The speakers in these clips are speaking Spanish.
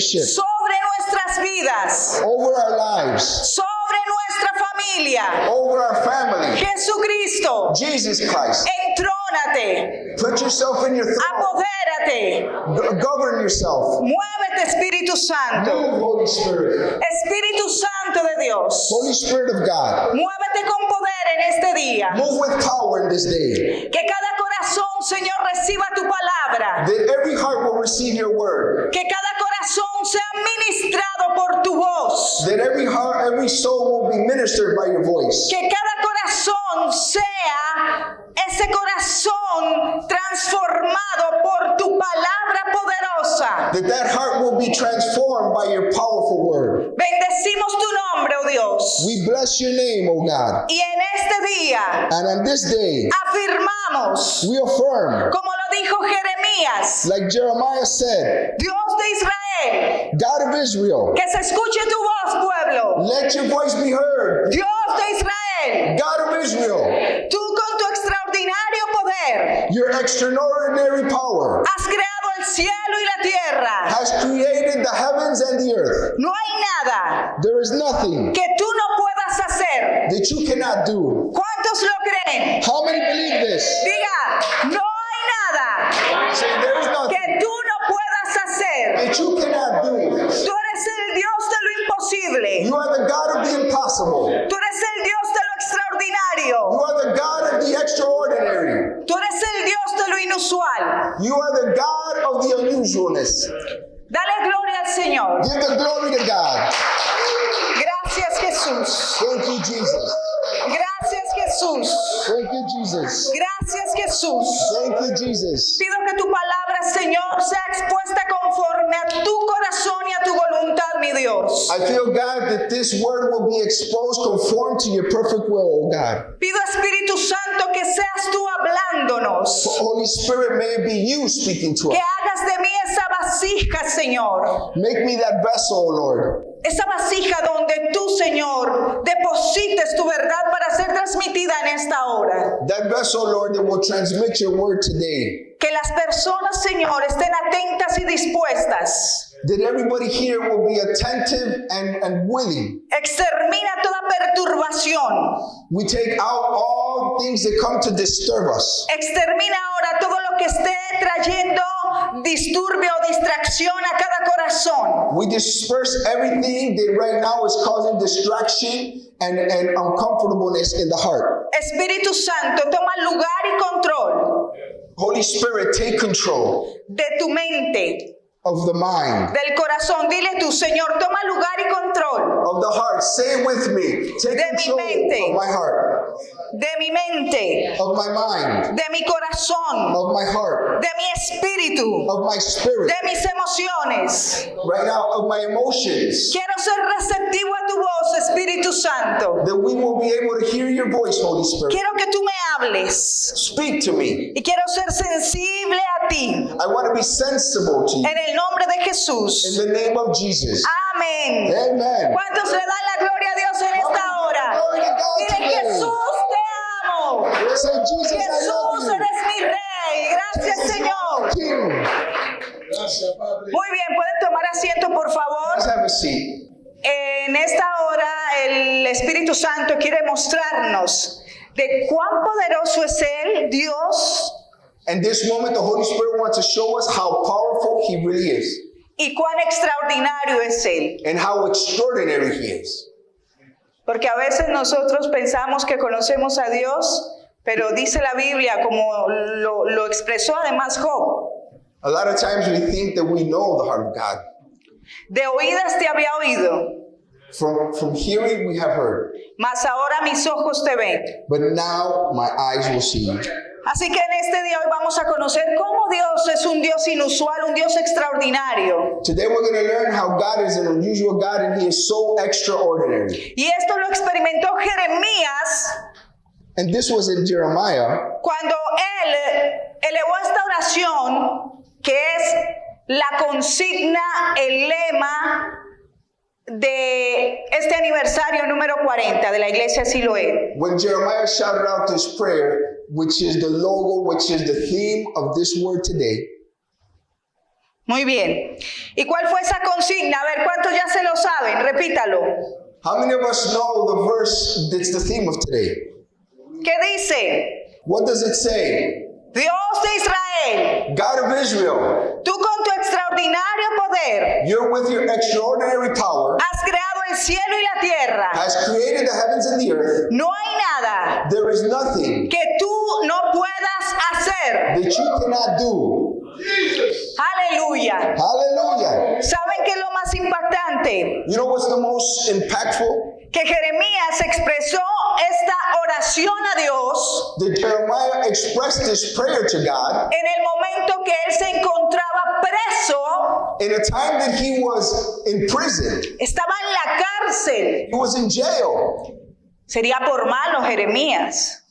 seniorship sobre nuestras vidas, over our lives, sobre nuestra familia. over our family. Jesucristo, Jesus Christ. entrónate, Put yourself in your throne. apodérate, Go- Govern yourself. muévete Espíritu Santo, Move, Holy Spirit. Espíritu Santo de Dios, Holy Spirit of God. muévete con poder en este día. Move with power in this day. Que cada corazón, Señor, reciba tu palabra. That every heart will receive your word. Que cada por tu voz. That every heart, every soul will be ministered by your voice. Que cada corazón sea ese corazón transformado por tu palabra poderosa. That that heart will be transformed by your powerful word. Bendecimos tu nombre, oh Dios. We bless your name, O God. Y en este día And on this day, afirmamos, we affirm, como lo dijo Jeremías, like Jeremiah said, Dios de Israel, God of Israel, que se escuche tu voz, pueblo. let your voice be heard. Dios de Israel, God of Israel, tú con tu extraordinario poder your extraordinary power has creado el cielo y la tierra. has created the heavens and the earth. No hay nada There is nothing que tú no puedas hacer. that you cannot do. ¿Cuántos lo creen? How many believe this? Diga, no hay nada Say there is nothing que tú no puedas hacer. you cannot do. Tú eres el Dios de lo imposible. You are the God of the impossible. Tú eres el Dios de lo You extraordinario. are the God of the extraordinary. Tú eres el Dios de lo inusual. You are the God of the unusualness. Dale gloria al Señor. Give the glory to God. Gracias Jesús. Thank you, Jesus. Gracias Jesús. Thank you, Jesus. Gracias Jesús. Thank you, Jesus. Pido que tu palabra, Señor, sea expuesta conforme a tu corazón y a tu voluntad, mi Dios. I feel, God, that this word will be exposed conform to your perfect will, oh God. Pido, Espíritu Santo, que seas tú hablándonos. Holy Spirit, may it be you speaking to Que us. hagas de mí esa vasija, Señor. Make me that vessel, oh Lord. Esa vasija donde tú, Señor, deposites tu verdad para ser transmitida en esta hora. That vessel, Lord, that will transmit your word today. Que las personas, Señor, estén atentas y dispuestas. That everybody here will be attentive and, and willing. Extermina toda perturbación. We take out all things that come to disturb us. Extermina ahora todo lo que esté trayendo disturbio o distracción a cada corazón. We disperse everything that right now is causing distraction and, and uncomfortableness in the heart. Espíritu Santo, toma lugar y control Holy Spirit, take control de tu mente, of the mind, del corazón. Dile tú, Señor, toma lugar y control of the heart. Say it with me. Take De mi control mente. of my heart, de mi mente, of my mind, de mi corazón, of my heart, de mi espíritu, of my spirit, de mis emociones. right now, of my emotions. Quiero ser receptivo a tu voz, Espíritu Santo. That we will be able to hear your voice, Holy Spirit. Quiero que tú me hables Speak to me. y quiero ser sensible a ti. I want to be sensible to you. En el nombre de In Jesús. the name of Jesus. Amén. Amen. ¿Cuántos le dan la gloria a Dios en esta hora? Dile. Jesús, te amo. Say, Jesus, Jesús, eres mi rey. Gracias, Señor. King. Muy bien, pueden tomar asiento, por favor. Let's have a seat. En esta hora el Espíritu Santo quiere mostrarnos de cuán poderoso es Él, Dios, And this moment, the Holy Spirit wants to show us how powerful He really is y cuán extraordinario es Él. and how extraordinary He is. Porque a veces nosotros pensamos que conocemos a Dios, pero dice la Biblia, como lo, lo expresó además Job, A lot of times we think that we know the heart of God. de oídas te había oído, From, from hearing, we have heard, mas ahora mis ojos te ven. but now my eyes will see. Así que en este día hoy vamos a conocer cómo Dios es un Dios inusual, un Dios extraordinario. Today we're going to learn how God is an unusual God and He is so extraordinary. Y esto lo experimentó Jeremías And this was in Jeremiah cuando él elevó esta oración que es la consigna, el lema de este aniversario número 40 de la iglesia Siloé. When Jeremiah shouted out this prayer, which is the logo, which is the theme of this word today, Muy bien. ¿Y cuál fue esa consigna? A ver, ¿cuántos ya se lo saben? Repítalo. how many of us know the verse that's the theme of today? ¿Qué dice? What does it say? Dios de Israel, God of Israel, tú con tu extraordinario poder you're with your extraordinary power, has creado el cielo y la tierra. has created the heavens and the earth. No hay nada There is nothing que tú no puedas hacer. that you cannot do. Aleluya. Hallelujah. ¿Saben qué es lo más impactante? You know what's the most impactful? Que Jeremías expresó esta oración a Dios That Jeremiah expressed this prayer to God en el momento que él se encontraba preso, in a time that he was in prison. estaba en la cárcel. He was in jail. Sería por malo Jeremías.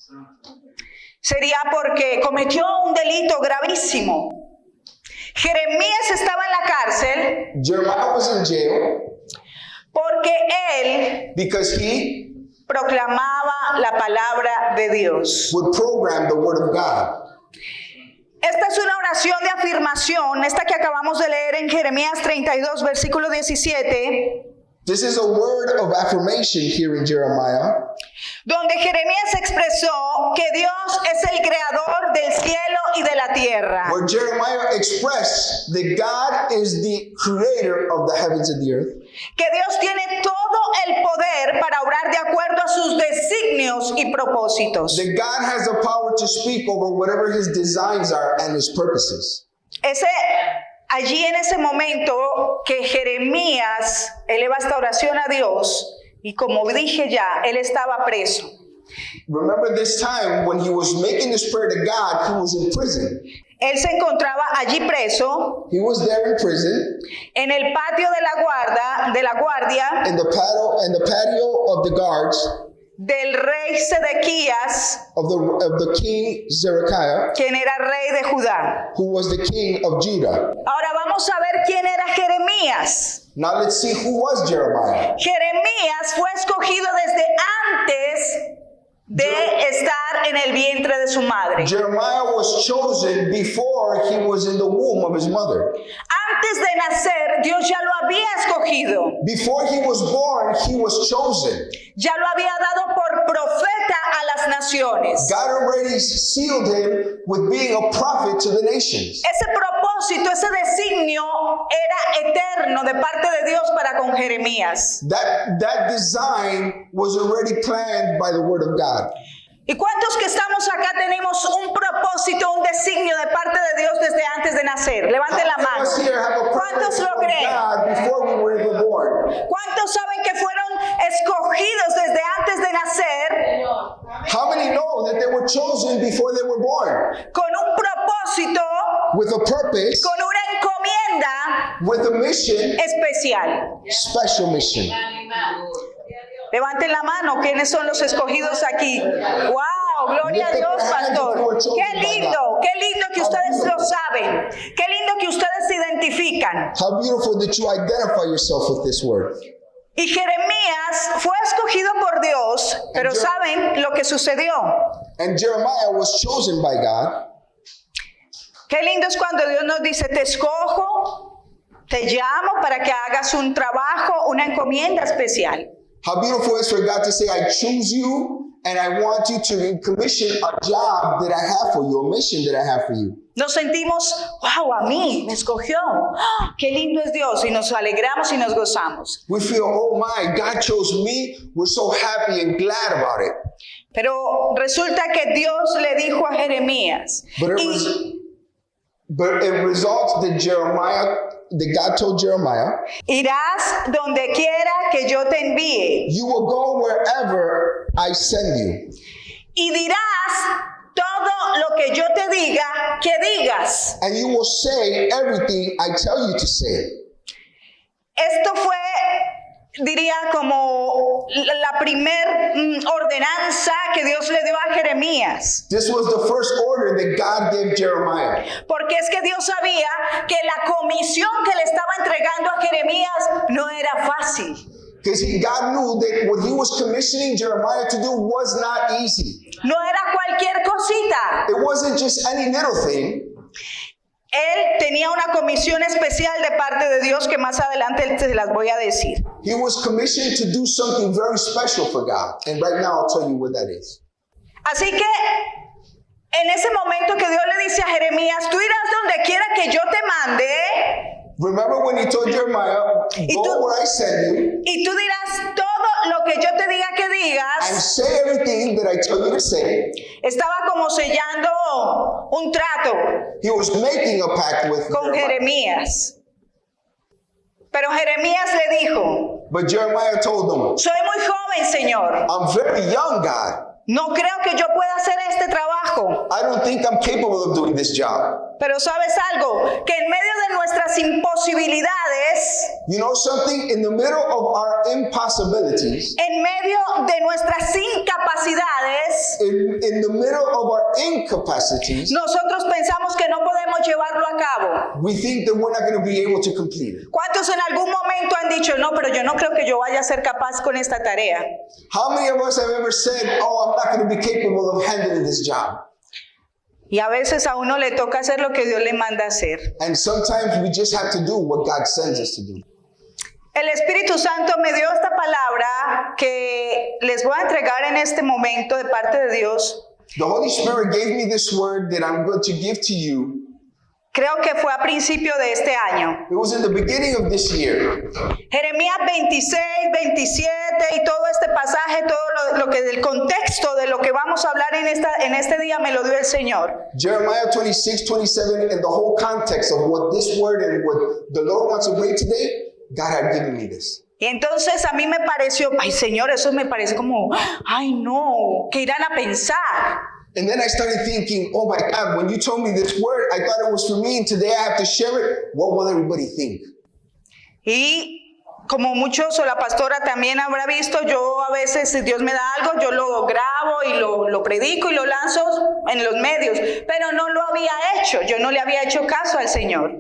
Sería porque cometió un delito gravísimo. Jeremías estaba en la cárcel Jeremiah was in jail porque él because he proclamaba la palabra de Dios. would program the word of God. Esta es una oración de afirmación, esta que acabamos de leer en Jeremías 32, versículo 17, This is a word of affirmation here in Jeremiah, donde Jeremías expresó que Dios es el creador del cielo y de la tierra. where Jeremiah expressed that God is the creator of the heavens and the earth, que Dios tiene todo el poder para obrar de acuerdo a sus designios y propósitos. that God has the power to speak over whatever his designs are and his purposes. Ese, allí en ese momento que Jeremías eleva esta oración a Dios, y como dije ya, él estaba preso. Remember this time when he was making this prayer to God, he was in prison. Él se encontraba allí preso He was there in prison en el patio de la guarda, de la guardia in the patio in the patio of the guards del rey Sedequías, of the of the king Zedekiah, quien era rey de Judá. who was the king of Judah. Ahora vamos a ver quién era Jeremías. Now let's see who was Jeremiah. Jeremías fue escogido desde antes de estar en el vientre de su madre. Jeremiah was chosen before he was in the womb of his mother. Antes de nacer, Dios ya lo había escogido. Before he was born, he was chosen. Ya lo había dado por profeta a las naciones. God already sealed him with being a prophet to the nations. Ese propósito, ese designio era eterno de parte de Dios para con Jeremías. That that design was already planned by the word of God. ¿Y cuántos que estamos acá tenemos un propósito, un designio de parte de Dios desde antes de nacer? Levanten la mano. ¿Cuántos lo creen? ¿Cuántos saben que fueron escogidos desde antes de nacer How many know that they were chosen before they were born? con un propósito, With a purpose, con una encomienda with a mission, especial? special mission. Levanten la mano, ¿quiénes son los escogidos aquí? ¡Wow! Gloria a Dios, pastor. Qué lindo, qué lindo que ustedes lo saben. Qué lindo que ustedes se identifican. How beautiful that you identify yourself with this word. Y Jeremías fue escogido por Dios, pero ¿saben lo que sucedió? And Jeremiah was chosen by God. Qué lindo es cuando Dios nos dice, te escojo, te llamo para que hagas un trabajo, una encomienda especial. How beautiful is for God to say, I choose you and I want you to commission a job that I have for you, a mission that I have for you. Nos sentimos, wow, a mí me escogió. ¡Ah! Qué lindo es Dios y nos alegramos y nos gozamos. We feel, oh my, God chose me. We're so happy and glad about it. Pero resulta que Dios le dijo a Jeremías, But it y- was, but it results that Jeremiah, that God told Jeremiah, irás donde quiera que yo te envíe you will go wherever I send you. y dirás todo lo que yo te diga que digas. And you will say everything I tell you to say. Esto fue diría como la primer mm, ordenanza que Dios le dio a Jeremías. This was the first order that God gave Jeremiah. Porque es que Dios sabía que la comisión que le estaba entregando a Jeremías no era fácil. Because God knew that what he was commissioning Jeremiah to do was not easy. No era cualquier cosita. It wasn't just any little thing. Él tenía una comisión especial de parte de Dios que más adelante se las voy a decir. He was commissioned to do something very special for God. And right now I'll tell you what that is. Así que en ese momento que Dios le dice a Jeremías, tú irás donde quiera que yo te mande Remember when he told Jeremiah, Y Go tú- where I send you y tú dirás todo lo que yo te diga que and digas. say everything that I tell you to say. Estaba como sellando un trato He was making a pact with con. Jeremías. Pero Jeremías le dijo, But Jeremiah told him, soy muy joven, Señor. I'm very young, God. No creo que yo pueda hacer este trabajo. I don't think I'm capable of doing this job. Pero sabes algo, que en medio de nuestras imposibilidades, You know something? In the middle of our impossibilities, en medio de nuestras incapacidades, in, in the middle of our incapacities, nosotros pensamos que no podemos llevarlo a cabo. we think that we're not going to be able to complete it. ¿Cuántos en algún momento han dicho, no, pero yo no creo que yo vaya a ser capaz con esta tarea? How many of us have ever said, Oh, I'm not going to be capable of handling this job? Y a veces a uno le toca hacer lo que Dios le manda hacer. And sometimes we just have to do what God sends us to do. El Espíritu Santo me dio esta palabra que les voy a entregar en este momento de parte de Dios. The Holy Spirit gave me this word that I'm going to give to you. Creo que fue a principio de este año. It was in the beginning of this year. Jeremías 26, 27 y todo este pasaje, todo lo, lo que del contexto de lo que vamos a hablar en, esta, en este día me lo dio el Señor. Jeremiah 26, 27, and the whole context of what this word and what the Lord wants to bring today, God had given me this. Y entonces a mí me pareció, ay Señor, eso me parece como, ay no, que irán a pensar. And then I started thinking, oh my God, when you told me this word, I thought it was for me, and today I have to share it. What will everybody think? Y como muchos o la pastora también habrá visto, yo a veces si Dios me da algo, yo lo grabo y lo, lo predico y lo lanzo en los medios, pero no lo había hecho, yo no le había hecho caso al Señor.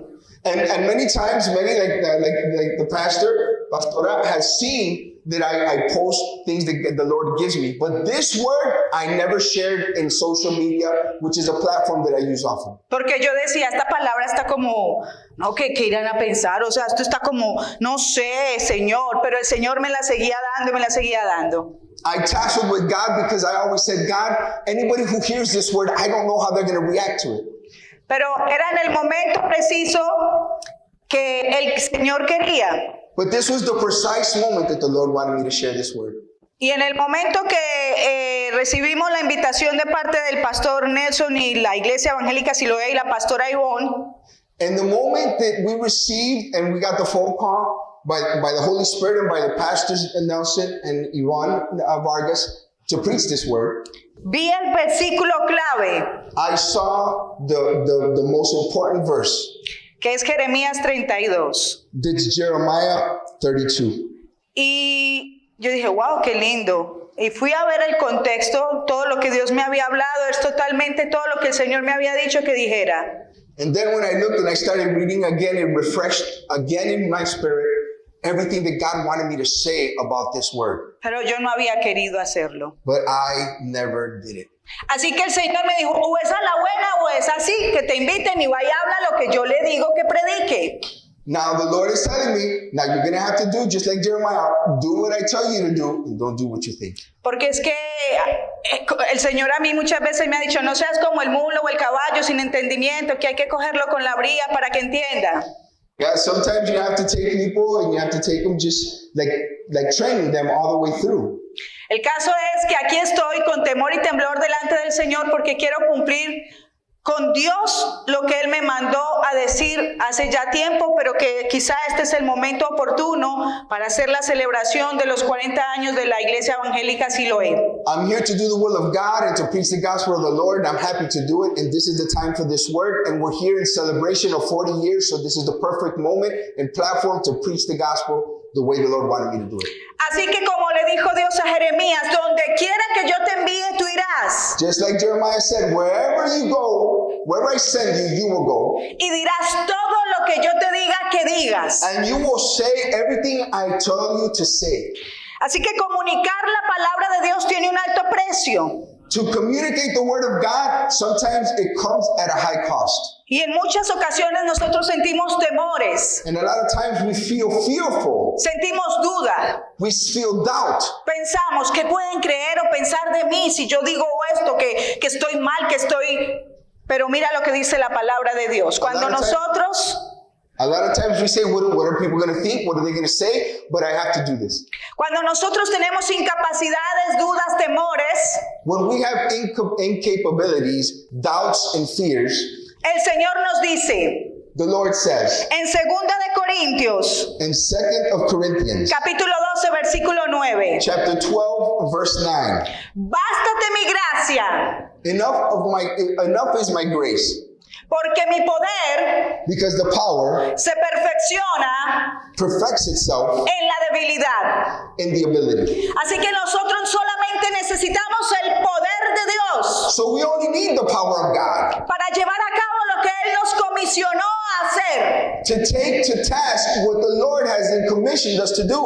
And, and many times, many like the, like, like the pastor, Pastora, has seen that I, I post things that the Lord gives me. But this word I never shared in social media, which is a platform that I use often. Porque yo decía, esta palabra está como, no, que, que irán a pensar, o sea, esto está como, no sé, Señor, pero el Señor me la seguía dando y me la seguía dando. I tasseled with God because I always said, God, anybody who hears this word, I don't know how they're going to react to it. Pero era en el momento preciso que el Señor quería. But this was the precise moment that the Lord wanted me to share this word. Y en el momento que eh, recibimos la invitación de parte del pastor Nelson y la iglesia evangélica Siloé y la pastora Ivonne, And the moment that we received and we got the phone call by, by the Holy Spirit and by the pastors Nelson and Ivan uh, Vargas to preach this word, vi el versículo clave, I saw the, the, the most important verse. Que es Jeremías 32. That's Jeremiah 32. Y yo dije, wow, qué lindo. Y fui a ver el contexto, todo lo que Dios me había hablado, es totalmente todo lo que el Señor me había dicho que dijera. And then when I looked and I started reading again, it refreshed again in my spirit everything that God wanted me to say about this word. Pero yo no había querido hacerlo. But I never did it. Así que el Señor me dijo, o es a la buena o es así, que te inviten y vaya y habla lo que yo le digo que predique. Now the Lord is telling me, now you're gonna have to do just like Jeremiah, do what I tell you to do and don't do what you think. Porque es que eh, el Señor a mí muchas veces me ha dicho, no seas como el mulo o el caballo sin entendimiento, que hay que cogerlo con la bría para que entienda. Yeah, sometimes you have to take people and you have to take them just like like training them all the way through. El caso es que aquí estoy con temor y temblor delante del Señor porque quiero cumplir con Dios lo que Él me mandó a decir hace ya tiempo, pero que quizá este es el momento oportuno para hacer la celebración de los 40 años de la Iglesia Evangélica Siloé. I'm here to do the will of God and to preach the gospel of the Lord. I'm happy to do it, and this is the time for this word. And we're here in celebration of 40 years, so this is the perfect moment and platform to preach the gospel the way the Lord wanted me to do it. Así que como le dijo Dios a Jeremías, donde quiera que yo te envíe, tú irás. Just like Jeremiah said, wherever you go, wherever I send you, you will go. Y dirás todo lo que yo te diga que digas. And you will say everything I tell you to say. Así que comunicar la palabra de Dios tiene un alto precio. To communicate the word of God, sometimes it comes at a high cost. Y en muchas ocasiones nosotros sentimos temores, And a lot of times we feel fearful. sentimos duda. We feel doubt. Pensamos que pueden creer o pensar de mí si yo digo esto, que, que estoy mal, que estoy... Pero mira lo que dice la palabra de Dios. Cuando nosotros, A lot of times we say, what, what are people going to think? What are they going to say? But I have to do this. cuando nosotros tenemos incapacidades, dudas, temores, When we have inca- incapabilities, doubts, and fears, el Señor nos dice the Lord says en Segunda de Corintios, in 2nd of Corinthians, capítulo 12, versículo 9, chapter 12, verse 9, bástate mi gracia, enough of my enough is my grace, porque mi poder because the power se perfecciona perfects itself en la debilidad. in the ability. Así que nosotros to take to task what the Lord has commissioned us to do.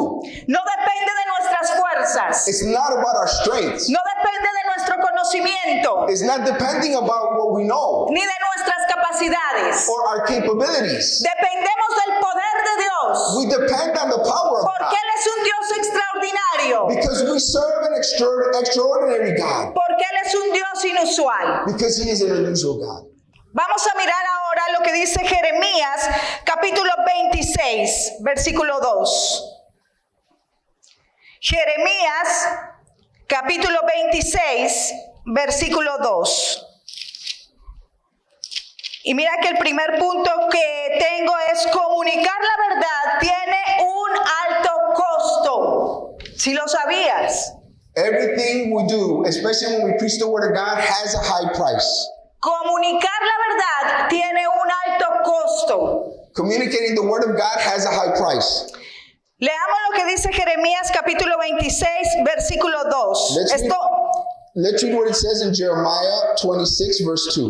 No depende de nuestras fuerzas, It's not about our strengths. no depende de nuestro conocimiento, It's not depending about what we know ni de nuestras capacidades. or our capabilities. Dependemos del poder de Dios, We depend on the power of porque God Él es un Dios extraordinario, because we serve an extra- extraordinary God porque Él es un Dios inusual. because He is an unusual God. Vamos a mirar ahora lo que dice Jeremías capítulo 26, versículo 2. Jeremías capítulo 26, versículo 2. Y mira que el primer punto que tengo es comunicar la verdad tiene un alto costo. Si lo sabías. Everything we do, especially when we preach the Word of God, has a high price. Comunicar la verdad tiene un alto costo. Communicating the Word of God has a high price. Leamos lo que dice Jeremías capítulo 26, versículo 2. Let's read- Esto, Let's read what it says in Jeremiah 26, verse 2.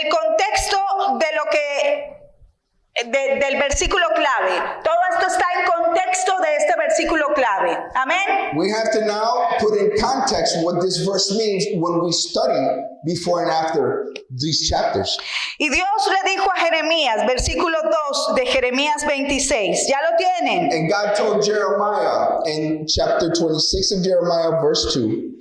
el contexto de lo que de- del versículo clave. Todo esto está en contexto de este versículo clave. Amén. We have to now put in context what this verse means when we study before and after these chapters. Y Dios le dijo a Jeremías, versículo 2 de Jeremías 26. ¿Ya lo tienen? And God told Jeremiah in chapter 26 of Jeremiah, verse 2.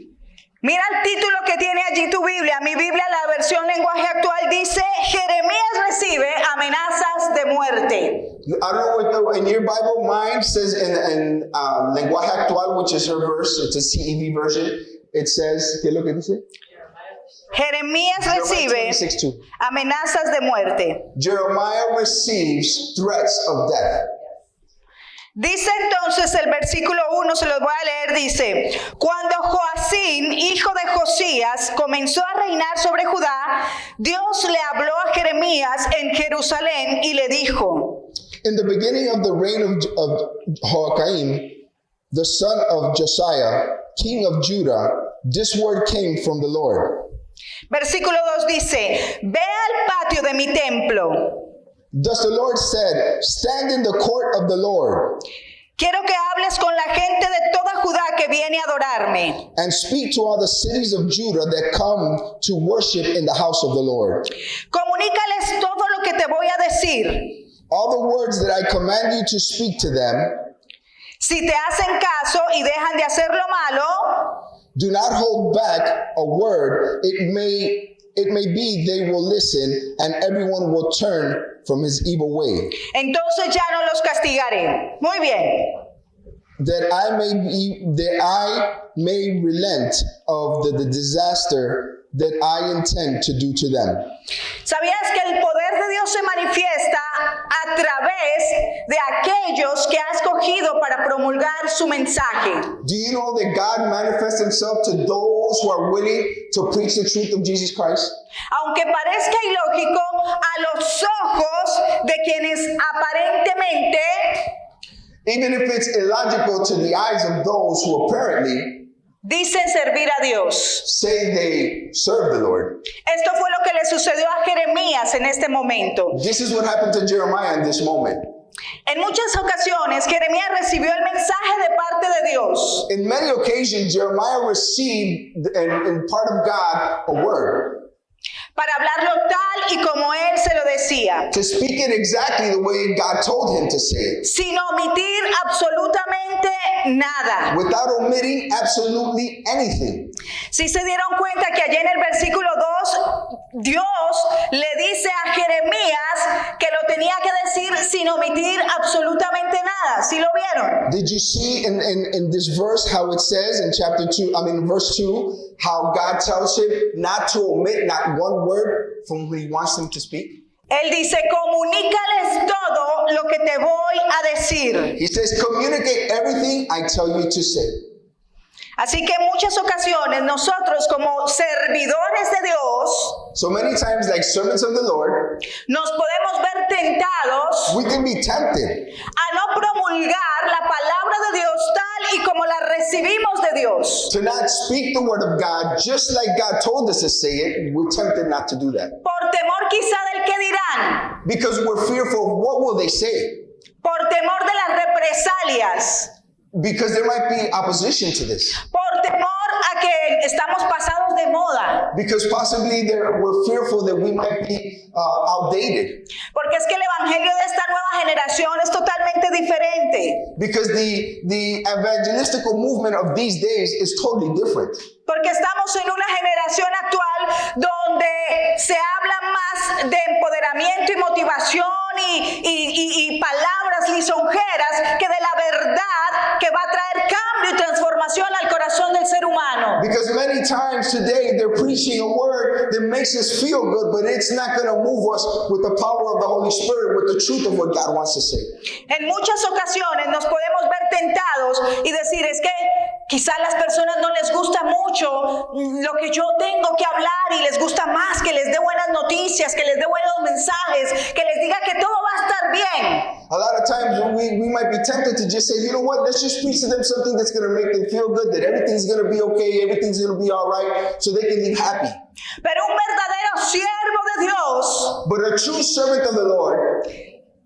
Mira el título que tiene allí tu Biblia. Mi Biblia, la versión lenguaje actual, dice, Jeremías recibe amenazas de muerte. I don't know what the, in your Bible, mine says in, in um, Lenguaje Actual, which is her verse, it's a CEV version. It says, ¿qué es lo que dice? Jeremías recibe 26, 2. amenazas de muerte. Jeremiah receives threats of death. Dice entonces el versículo 1, se los voy a leer, dice, cuando Joacín, hijo de Josías, comenzó a reinar sobre Judá, Dios le habló a Jeremías en Jerusalén y le dijo, In the beginning of the reign of, of Joachim, the son of Josiah, king of Judah, this word came from the Lord. versículo 2 dice, ve al patio de mi templo. Thus the Lord said, Stand in the court of the Lord, Quiero que hables con la gente de toda Judá que viene a adorarme. and speak to all the cities of Judah that come to worship in the house of the Lord. Comunícales todo lo que te voy a decir. All the words that I command you to speak to them, Si te hacen caso y dejan de hacer lo malo, do not hold back a word. It may it may be they will listen and everyone will turn from his evil way. entonces ya no los castigaré. Muy bien. That I may be that I may relent of the, the disaster that I intend to do to them. ¿Sabías que el poder de Dios se manifiesta a través de aquellos que ha escogido para promulgar su mensaje? Do you know that God manifests himself to those who are willing to preach the truth of Jesus Christ? Aunque parezca ilógico a los ojos de quienes aparentemente even if it's illogical to the eyes of those who apparently dicen servir a Dios. say they serve the Lord. Esto fue lo que le sucedió a Jeremías en este momento. This is what happened to Jeremiah in this moment. En muchas ocasiones Jeremías recibió el mensaje de parte de Dios, In many occasions, Jeremiah received in, in part of God a word para hablarlo tal y como él se lo decía, to speak it exactly the way God told him to say it, sin omitir absolutamente nada. without omitting absolutely anything. Si se dieron cuenta que allá en el versículo 2, Dios le dice a Jeremías que lo tenía que decir sin omitir absolutamente nada. ¿Sí lo vieron? Did you see in, in, in this verse how it says in chapter 2, I mean, verse 2, how God tells him not to omit not one word from what he wants him to speak? Él dice, comunícales todo lo que te voy a decir. He says, communicate everything I tell you to say. Así que en muchas ocasiones nosotros como servidores de Dios So many times, like servants of the Lord, nos podemos ver tentados we can be tempted a no promulgar la palabra de Dios tal y como la recibimos de Dios. to not speak the word of God just like God told us to say it. We're tempted not to do that Por temor quizá del que dirán, because we're fearful of what will they say por temor de las represalias, because there might be opposition to this por que estamos pasados de moda. because possibly we're fearful that we might be uh, outdated Porque es que el evangelio de esta nueva generación es totalmente diferente. because the the evangelistical movement of these days is totally different Porque estamos en una generación actual donde se habla más de empoderamiento y motivación y, y- y- palabras lisonjeras que de la verdad que va a traer cambio y transformación al corazón del ser humano. because many times today they're preaching a word that makes us feel good but it's not going to move us with the power of the holy spirit with the truth of what god wants to say En muchas ocasiones nos podemos ver tentados y decir es que quizás las personas no les gusta mucho lo que yo tengo que hablar y les gusta más que les dé buenas noticias, que les dé buenos mensajes, que les diga que todo va a estar bien. A lot of times we, we might be tempted to just say, you know what, let's just preach to them something that's going to make them feel good, that everything's going to be okay, everything's going to be all right, so they can live happy. Pero un verdadero siervo de Dios But a true servant of the Lord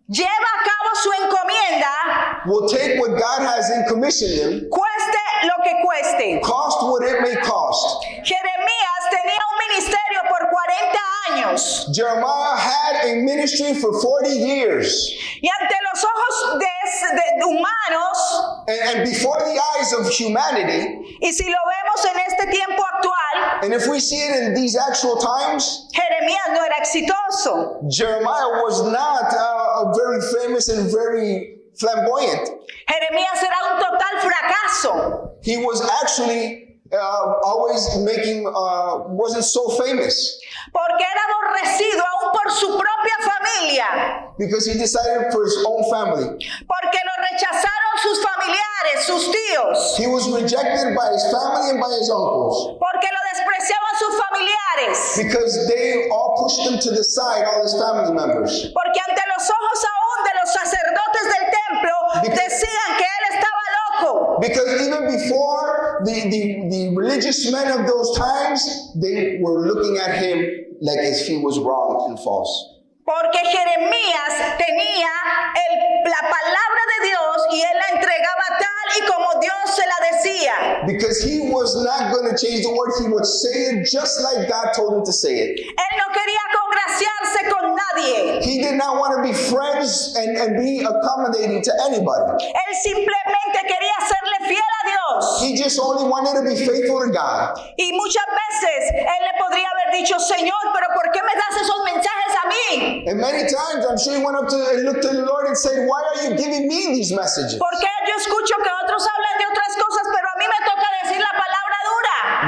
lleva a cabo su encomienda, will take what God has in commission them, cueste lo que cueste. cost what it may cost. Jeremías tenía un ministerio por 40 años Jeremiah had a ministry for 40 years. y ante los ojos de, de humanos, And, and before the eyes of humanity, y si lo vemos en este tiempo actual, and if we see it in these actual times, Jeremías no era exitoso. Jeremiah was not uh, a very famous and very flamboyant. Jeremías era un total fracaso. He was actually uh, always making, uh, wasn't so famous Porque era aborrecido aún por su propia familia. because he decided for his own family. Porque lo rechazaron sus familiares, sus tíos. He was rejected by his family and by his uncles Porque lo despreciaban sus familiares. because they all pushed him to the side, all his family members. Porque ante los ojos aún de los sacerdotes decían que él estaba loco. Because even before the, the, the religious men of those times, they were looking at him like as he was wrong and false. Porque Jeremías tenía el- la palabra de Dios y él la entregaba tal y como Dios se la decía. Because he was not going to change the word, he would say it just like God told him to say it. Él no quería congraciarse con nadie. He did not want to be friends and, and be accommodating to anybody. Él simplemente quería serle fiel a Dios. He just only wanted to be faithful to God. Y muchas veces él le podría haber dicho, Señor, pero ¿por qué me das esos mensajes a mí? And many times I'm sure he went up to and looked to the Lord and said, Why are you giving me these messages? Porque yo escucho que otros hablan de otras cosas, pero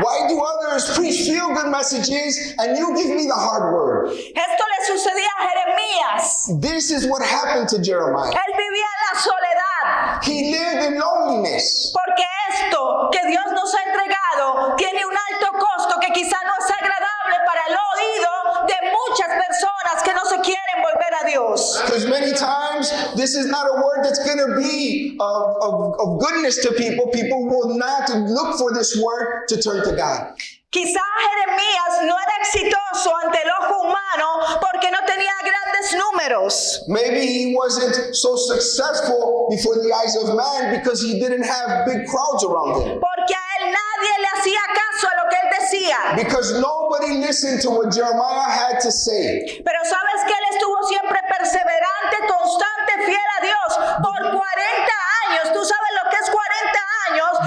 Why do others preach feel good messages and you give me the hard word? Esto le sucedía a Jeremías. This is what happened to Jeremiah. Él vivía en la soledad. He lived in loneliness. Porque esto que Dios nos ha entregado tiene un alto costo que quizá no es agradable para el oído de muchas personas que no se quieren volver a Dios. Because many times this is not a word that's going to be of, of, of goodness to people. People will not look for this word to turn to God. Quizá Jeremías no era exitoso ante el ojo humano porque no tenía grandes números. Maybe he wasn't so successful before the eyes of man because he didn't have big crowds around him. Porque a él nadie le hacía caso a lo que él decía. Because nobody listened to what Jeremiah had to say. Pero sabes que él estuvo siempre perseverante, constante, fiel a Dios por 40 años. Tú sabes lo que es 40 años,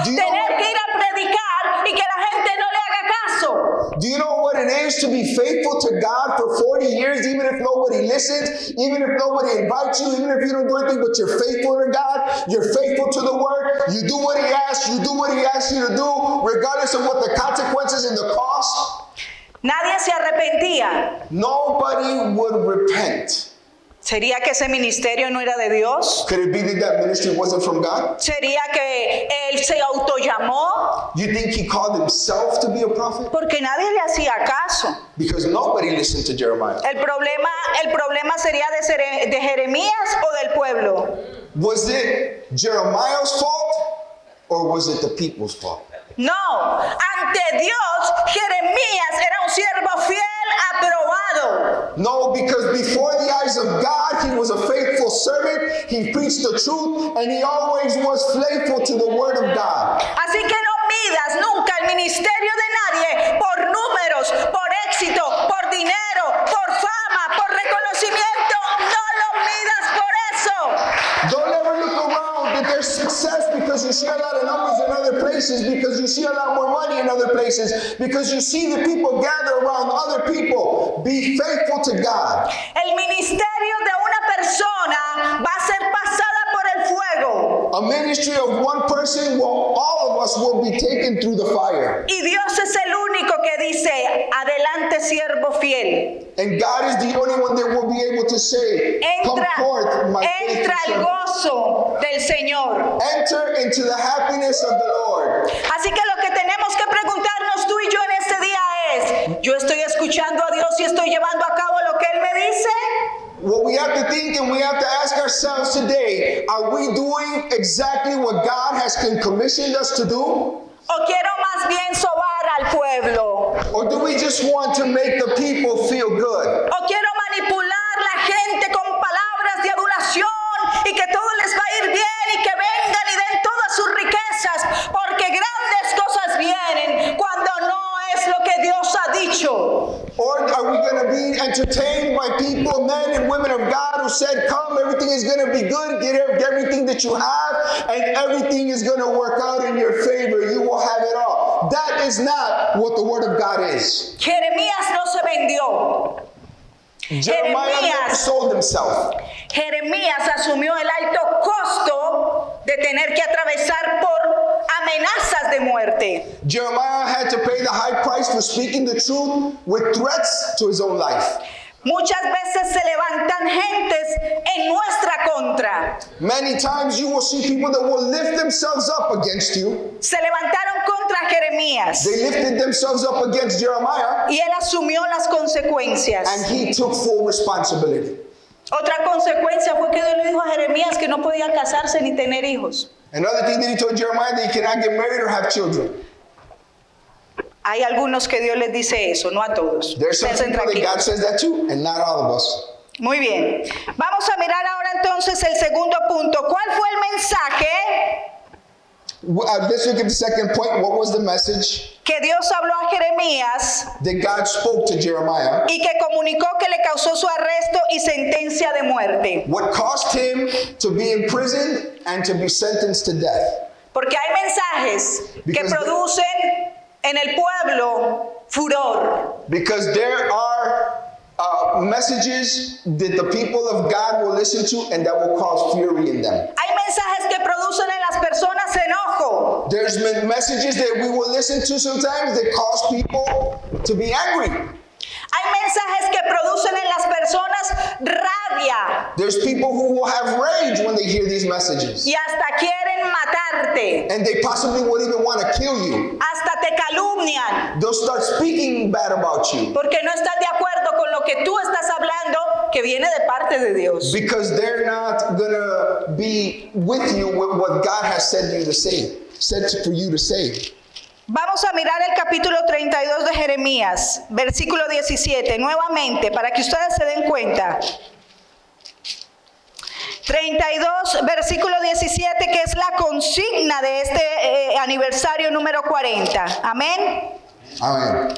Do you tener know- que ir a predicar y que la gente no le haga caso. Do you know what it is to be faithful to God for 40 years, even if nobody listens, even if nobody invites you, even if you don't do anything, but you're faithful to God, you're faithful to the word, you do what He asks, you do what He asks you to do, regardless of what the consequences and the cost? Nadie se arrepentía. Nobody would repent. ¿Sería que ese ministerio no era de Dios? Could it be that that ministry wasn't from God? ¿Sería que él se autollamó? You think he called himself to be a prophet? Porque nadie le hacía caso. Because nobody listened to Jeremiah. El problema, el problema sería de, de Jeremías o del pueblo. Was it Jeremiah's fault or was it the people's fault? No, ante Dios Jeremías era un siervo fiel, aprobado. No, because before the eyes of God, he was a faithful servant. He preached the truth and he always was faithful to the word of God. Así que no midas nunca el ministerio de nadie por números, por éxito, por dinero, por fama, por reconocimiento. No lo midas por eso. Don't ever look around that there's success because you see a lot of numbers in other places, because you see a lot more money in other places, because you see the people gather around other people. Be faithful to God. El ministerio de una persona va a ser pasada por el fuego. A ministry of one person, well, all of us will be taken through the fire. Y Dios es el único que dice, adelante siervo fiel. And God is the only one that will be able to say, Come Entra, forth, my entra servant. gozo del Señor. Enter into the happiness of the Lord. Así que lo que tenemos que preguntarnos tú y yo en este día es, ¿yo estoy escuchando a Dios y estoy llevando a cabo lo que Él me dice? What we have to think and we have to ask ourselves today are we doing exactly what God has commissioned us to do? ¿O quiero más bien sobar al pueblo? Or do we just want to make the people feel good? ¿O quiero manipular la gente con palabras de adulación y que todo les va a ir bien y que vengan y den todas sus riquezas? Porque grandes cosas vienen cuando es lo que Dios ha dicho. Or are we going to be entertained by people, men and women of God who said, Come, everything is going to be good, get everything that you have, and everything is going to work out in your favor. You will have it all. That is not what the Word of God is. Jeremías no se vendió. Jeremiah Jeremías. sold himself. Jeremías asumió el alto costo de tener que atravesar por amenazas de muerte. Jeremiah had to pay the high price for speaking the truth with threats to his own life. Muchas veces se levantan gentes en nuestra contra. Many times you will see people that will lift themselves up against you. Se levantaron contra Jeremías They lifted themselves up against Jeremiah, y él asumió las consecuencias. and he took full responsibility. Otra consecuencia fue que Dios le dijo a Jeremías que no podía casarse ni tener hijos. Another thing that he told Jeremiah that he cannot get married or have children. Hay algunos que Dios les dice eso, no a todos. There's some people that. God says that to, and not all of us. Muy bien. Vamos a mirar ahora entonces el segundo punto. ¿Cuál fue el mensaje Uh, let's look at the second point. What was the message que Dios habló a Jeremías that God spoke to Jeremiah? y que comunicó que le causó su arresto y sentencia de muerte? What caused him to be imprisoned and to be sentenced to death? Porque hay mensajes que Because- producen en el pueblo furor. Because there are uh, messages that the people of God will listen to and that will cause fury in them. Hay mensajes que producen en las personas enojo. There's messages that we will listen to sometimes that cause people to be angry. Hay mensajes que producen en las personas rabia. There's people who will have rage when they hear these messages. y hasta quieren matarte, And they possibly would even want to kill you. hasta te calumnian, They'll start speaking bad about you porque no estás de acuerdo con lo que tú estás hablando que viene de parte de Dios. because they're not going to be with you with what God has said you to say, said for you to say. Vamos a mirar el capítulo 32 de Jeremías, versículo 17, nuevamente, para que ustedes se den cuenta. 32, versículo 17, que es la consigna de este eh, aniversario número 40. Amén. Amen.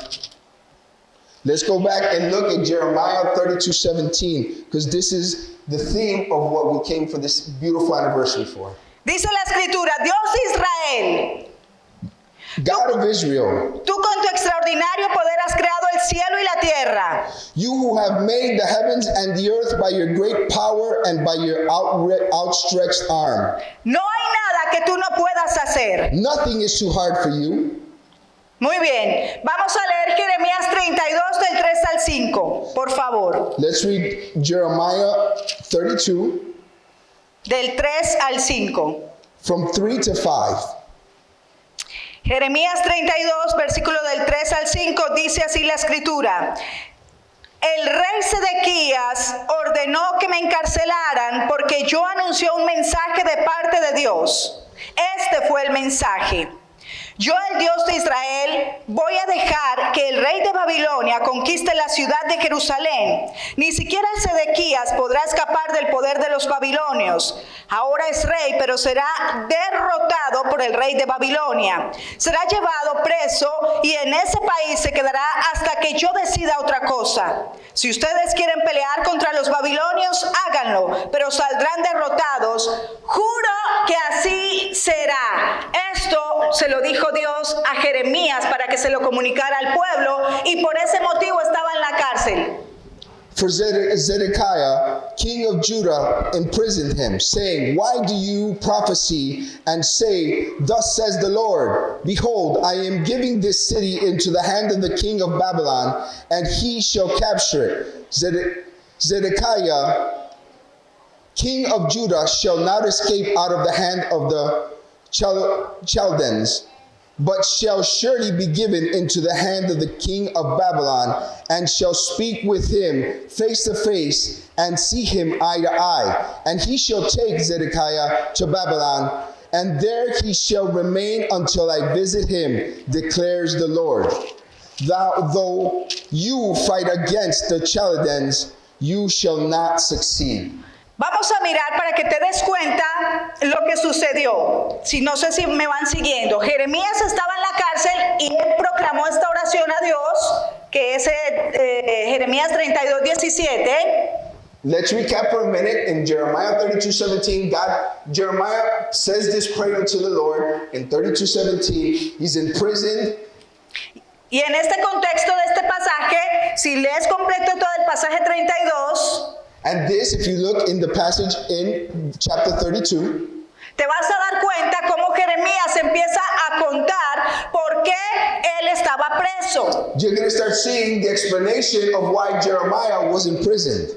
Let's go back and look at Jeremiah 32 17, because this is the theme of what we came for this beautiful anniversary for. Dice la escritura, Dios de Israel, God of Israel, tú con tu extraordinario poder has creado el cielo y la tierra. you who have made the heavens and the earth by your great power and by your outre- outstretched arm. No hay nada que tú no puedas hacer. Nothing is too hard for you. Muy bien, vamos a leer Jeremías 32 del 3 al 5, por favor. Let's read Jeremiah 32 Del 3 al 5. from 3 to 5. Jeremías 32, versículo del 3 al 5, dice así la escritura. El rey Sedequías ordenó que me encarcelaran porque yo anunció un mensaje de parte de Dios. Este fue el mensaje. Yo, el Dios de Israel, voy a dejar que el rey de Babilonia conquiste la ciudad de Jerusalén. Ni siquiera Sedequías podrá escapar del poder de los babilonios. Ahora es rey, pero será derrotado por el rey de Babilonia. Será llevado preso y en ese país se quedará hasta que yo decida otra cosa. Si ustedes quieren pelear contra los babilonios, háganlo, pero saldrán derrotados. Juro que así será. Esto se lo dijo Dios a Jeremías para que se lo comunicara al pueblo y por ese motivo estaba en la cárcel. For Zedekiah, king of Judah, imprisoned him, saying, Why do you prophesy and say, Thus says the Lord, Behold, I am giving this city into the hand of the king of Babylon, and he shall capture it. Zede- Zedekiah, king of Judah, shall not escape out of the hand of the Chal- Chaldeans but shall surely be given into the hand of the king of Babylon, and shall speak with him face to face, and see him eye to eye. And he shall take Zedekiah to Babylon, and there he shall remain until I visit him, declares the Lord. Thou, though you fight against the Chaldeans, you shall not succeed. Vamos a mirar para que te des cuenta lo que sucedió. Si no sé si me van siguiendo. Jeremías estaba en la cárcel y él proclamó esta oración a Dios, que es eh, Jeremías 32, 17. Let's recap for a minute. In Jeremiah 32 17, God, Jeremiah says this prayer unto the Lord. In 32 17, he's imprisoned. Y en este contexto de este pasaje, si lees completo todo el pasaje 32, And this, if you look in the passage in chapter 32, te vas a dar cuenta cómo Jeremías empieza a contar por qué él estaba preso. you're going to start seeing the explanation of why Jeremiah was imprisoned.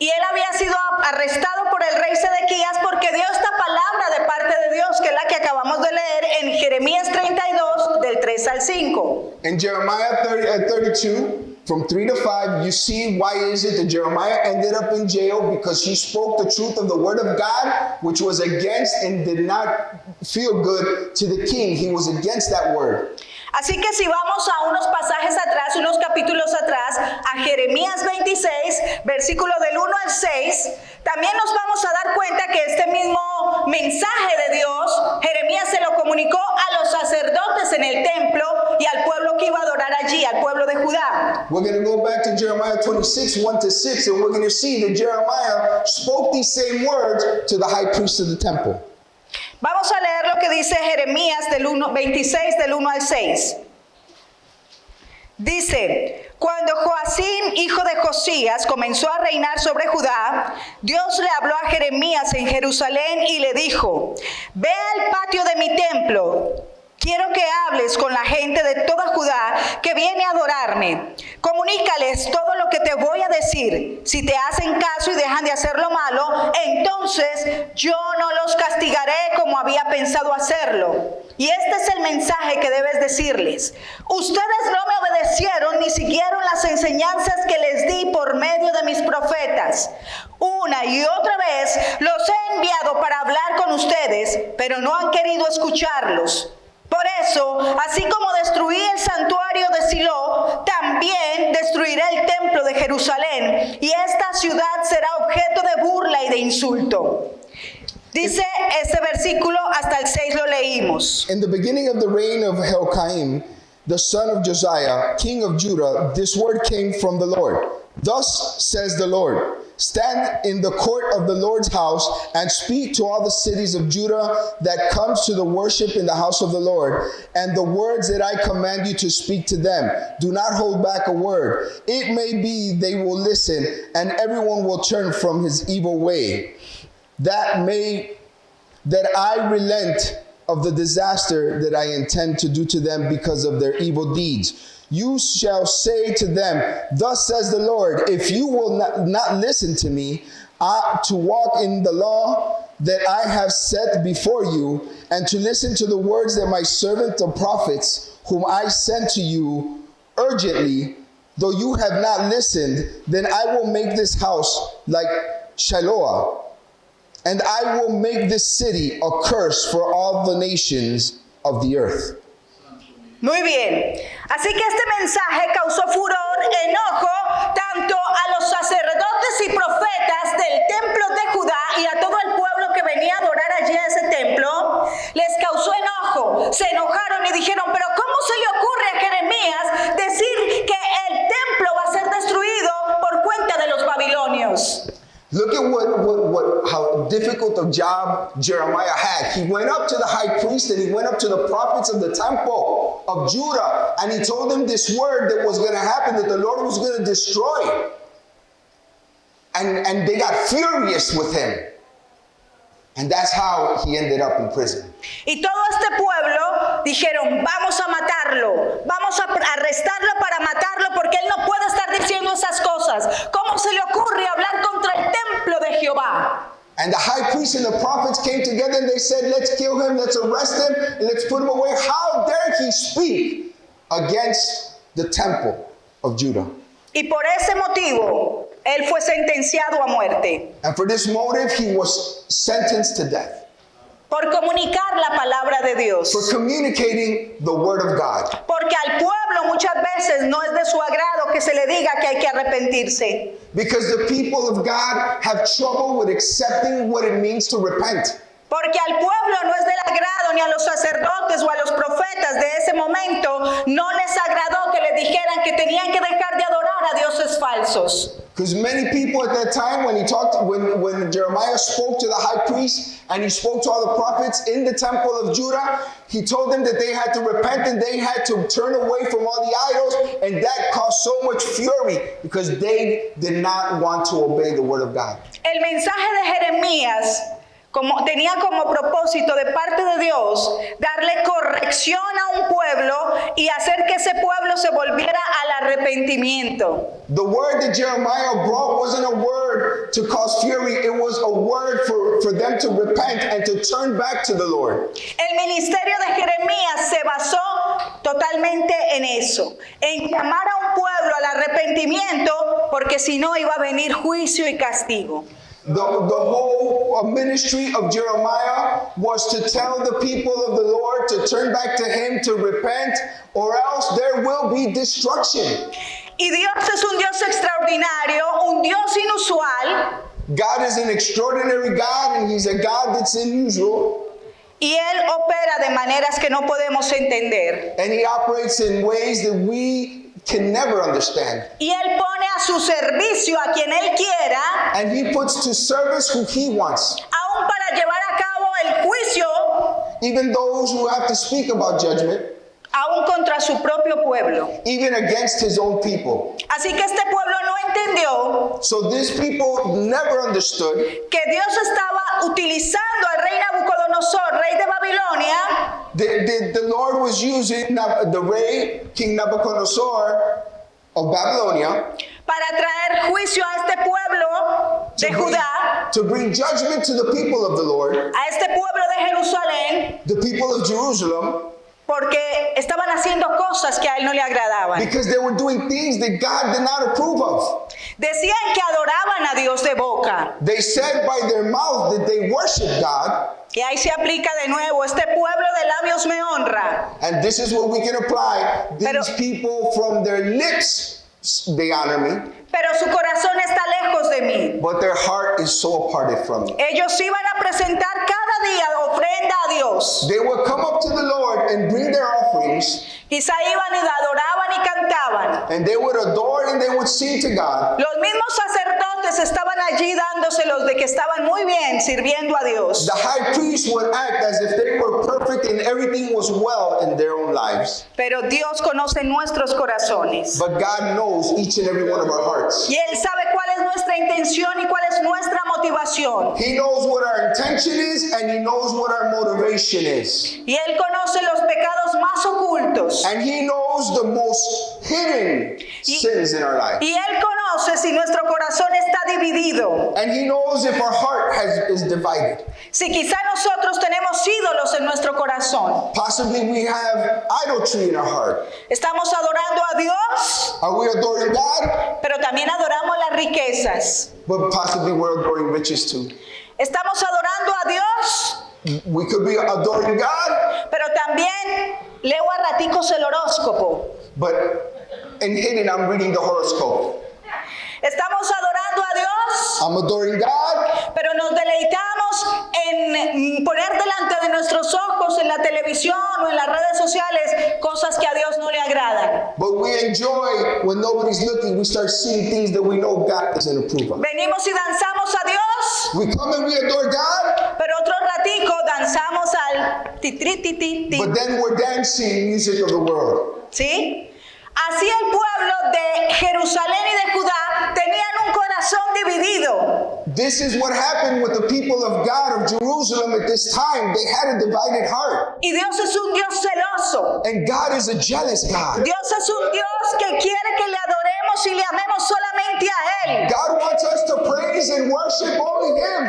Y él había sido arrestado por el rey Sedequías porque dio esta palabra de parte de Dios, que es la que acabamos de leer en Jeremías 32, del 3 al 5. In Jeremiah 30, uh, 32, from 3 to 5, you see why is it that Jeremiah ended up in jail because he spoke the truth of the word of God, which was against and did not feel good to the king. He was against that word. Así que si vamos a unos pasajes atrás, unos capítulos atrás, a Jeremías 26, versículo del 1 al 6, también nos vamos a dar cuenta que este mismo mensaje de Dios, Jeremías se lo comunicó a los sacerdotes en el templo y al pueblo que iba a adorar allí, al pueblo de Judá. We're going to go back to Jeremiah 26, 1 to 6, and we're going to see that Jeremiah spoke these same words to the high priest of the temple. Vamos a leer lo que dice Jeremías del 1, 26 del 1 al 6. Dice, cuando Joacín, hijo de Josías, comenzó a reinar sobre Judá, Dios le habló a Jeremías en Jerusalén y le dijo, ve al patio de mi templo. Quiero que hables con la gente de toda Judá que viene a adorarme. Comunícales todo lo que te voy a decir. Si te hacen caso y dejan de hacer lo malo, entonces yo no los castigaré como había pensado hacerlo. Y este es el mensaje que debes decirles. Ustedes no me obedecieron ni siguieron las enseñanzas que les di por medio de mis profetas. Una y otra vez los he enviado para hablar con ustedes, pero no han querido escucharlos. Por eso, así como destruí el santuario de Silo, también destruiré el templo de Jerusalén, y esta ciudad será objeto de burla y de insulto. Dice este versículo, hasta el 6 lo leímos. In the beginning of the reign of Helkaim, the son of Josiah, king of Judah, this word came from the Lord. Thus says the Lord Stand in the court of the Lord's house and speak to all the cities of Judah that comes to the worship in the house of the Lord, and the words that I command you to speak to them. Do not hold back a word. It may be they will listen, and everyone will turn from his evil way. That may that I relent of the disaster that I intend to do to them because of their evil deeds. You shall say to them, Thus says the Lord, if you will not, not listen to me, to walk in the law that I have set before you, and to listen to the words that my servant the prophets, whom I sent to you urgently, though you have not listened, then I will make this house like Shiloah, and I will make this city a curse for all the nations of the earth. Muy bien. Así que este mensaje causó furor, enojo, tanto a los sacerdotes y profetas del templo de Judá y a todo el pueblo que venía a adorar allí a ese templo. Les causó enojo. Se enojaron y dijeron, pero ¿cómo se le ocurre a Jeremías decir que el templo va a ser destruido por cuenta de los babilonios? Look at what, what, what, how difficult a job Jeremiah had. He went up to the high priest and he went up to the prophets of the temple of Judah and he told them this word that was going to happen, that the Lord was going to destroy. And, and they got furious with him. And that's how he ended up in prison. Y todo este pueblo dijeron, vamos a matarlo, vamos a arrestarlo para matarlo porque él no puede estar diciendo esas cosas. ¿Cómo se le ocurre hablar contra el templo de Jehová? And the high priest and the prophets came together and they said, Let's kill him, let's arrest him, and let's put him away. How dare he speak against the temple of Judah? Y por ese motivo, él fue sentenciado a muerte. And for this motive, he was sentenced to death. Por comunicar la palabra de Dios. For communicating the word of God. Porque al pueblo muchas veces no es de su agrado que se le diga que hay que arrepentirse. Because the people of God have trouble with accepting what it means to repent. Porque al pueblo no es del agrado ni a los sacerdotes o a los profetas de ese momento no les agradó que le dijeran que tenían que dejar de adorar a dioses falsos. Because many people at that time, when he talked, when, when Jeremiah spoke to the high priest and he spoke to all the prophets in the temple of Judah, he told them that they had to repent and they had to turn away from all the idols, and that caused so much fury because they did not want to obey the word of God. El mensaje de Jeremías como, tenía como propósito de parte de Dios darle corrección a un pueblo y hacer que ese pueblo se volviera al arrepentimiento. The word that Jeremiah brought wasn't a word to cause fury, it was a word for, for them to repent and to turn back to the Lord. El ministerio de Jeremías se basó totalmente en eso, en llamar a un pueblo al arrepentimiento, porque si no iba a venir juicio y castigo. The, the whole uh, ministry of Jeremiah was to tell the people of the Lord to turn back to Him, to repent, or else there will be destruction. Y Dios es un Dios extraordinario, un Dios inusual. God is an extraordinary God, and He's a God that's unusual. Y Él opera de maneras que no podemos entender. And He operates in ways that we can never understand. Y Él pone a su servicio a quien Él quiera, And He puts to service who He wants, aún para llevar a cabo el juicio, even those who have to speak about judgment, aún contra su propio pueblo. even against His own people. Así que este pueblo no entendió So these people never understood que Dios estaba utilizando al rey Nabucodonosor, rey de Babilonia, The, the, the Lord was using the rey, King Nebuchadnezzar of Babylonia, para traer juicio a este pueblo de to bring, Judá, to bring judgment to the people of the Lord, a este pueblo de Jerusalén, the people of Jerusalem, porque estaban haciendo cosas que a él no le agradaban. because they were doing things that God did not approve of. Decían que adoraban a Dios de boca. They said by their mouth that they worship God, Y ahí se aplica de nuevo, este pueblo de labios me honra, and this is what we can apply. These Pero- people from their lips, they honor me, pero su corazón está lejos de mí. but their heart is so aparted from me. Ellos iban a presentar día ofrenda a Dios. They would come up to the Lord and bring their offerings, Quizá iban y adoraban y cantaban. and they would adore and they would sing to God. Los mismos sacerdotes estaban allí dándoselos de que estaban muy bien sirviendo a Dios. The high priest would act as if they were perfect and everything was well in their own lives. Pero Dios conoce nuestros corazones. But God knows each and every one of our hearts. Y Él sabe cuál es nuestra intención y cuál es nuestra motivación. He knows what our intention is and He knows what our motivation is. Y Él conoce los pecados más ocultos. And He knows the most hidden sins in our life. Y Él conoce si nuestro corazón está dividido. And He knows if our heart has, is divided. Si quizá nosotros tenemos ídolos en nuestro corazón. Possibly we have idolatry in our heart. Estamos adorando a Dios, Are we adoring God? pero también adoramos las riquezas. But possibly we're adoring riches too. Estamos adorando a Dios, We could be adoring God, pero también leo a raticos el horóscopo. but in hidden I'm reading the horoscope. Estamos adorando a Dios, I'm adoring God, pero nos deleitamos en poner delante de nuestros ojos en la televisión o en las redes sociales cosas que a Dios no le agradan. but we enjoy when nobody's looking. We start seeing things that we know God doesn't approve of. Venimos y danzamos a Dios, We come and we adore God, pero otro ratico danzamos al ti tri, ti, ti, ti. but then we're dancing music of the world. ¿Sí? Así el pueblo de Jerusalén y de Judá tenían un corazón dividido. This is what happened with the people of God of Jerusalem at this time. They had a divided heart. Y Dios es un Dios celoso. And God is a jealous God. Dios es un Dios que quiere que le adoremos y le amemos solamente a Él. God wants us to praise and worship only Him.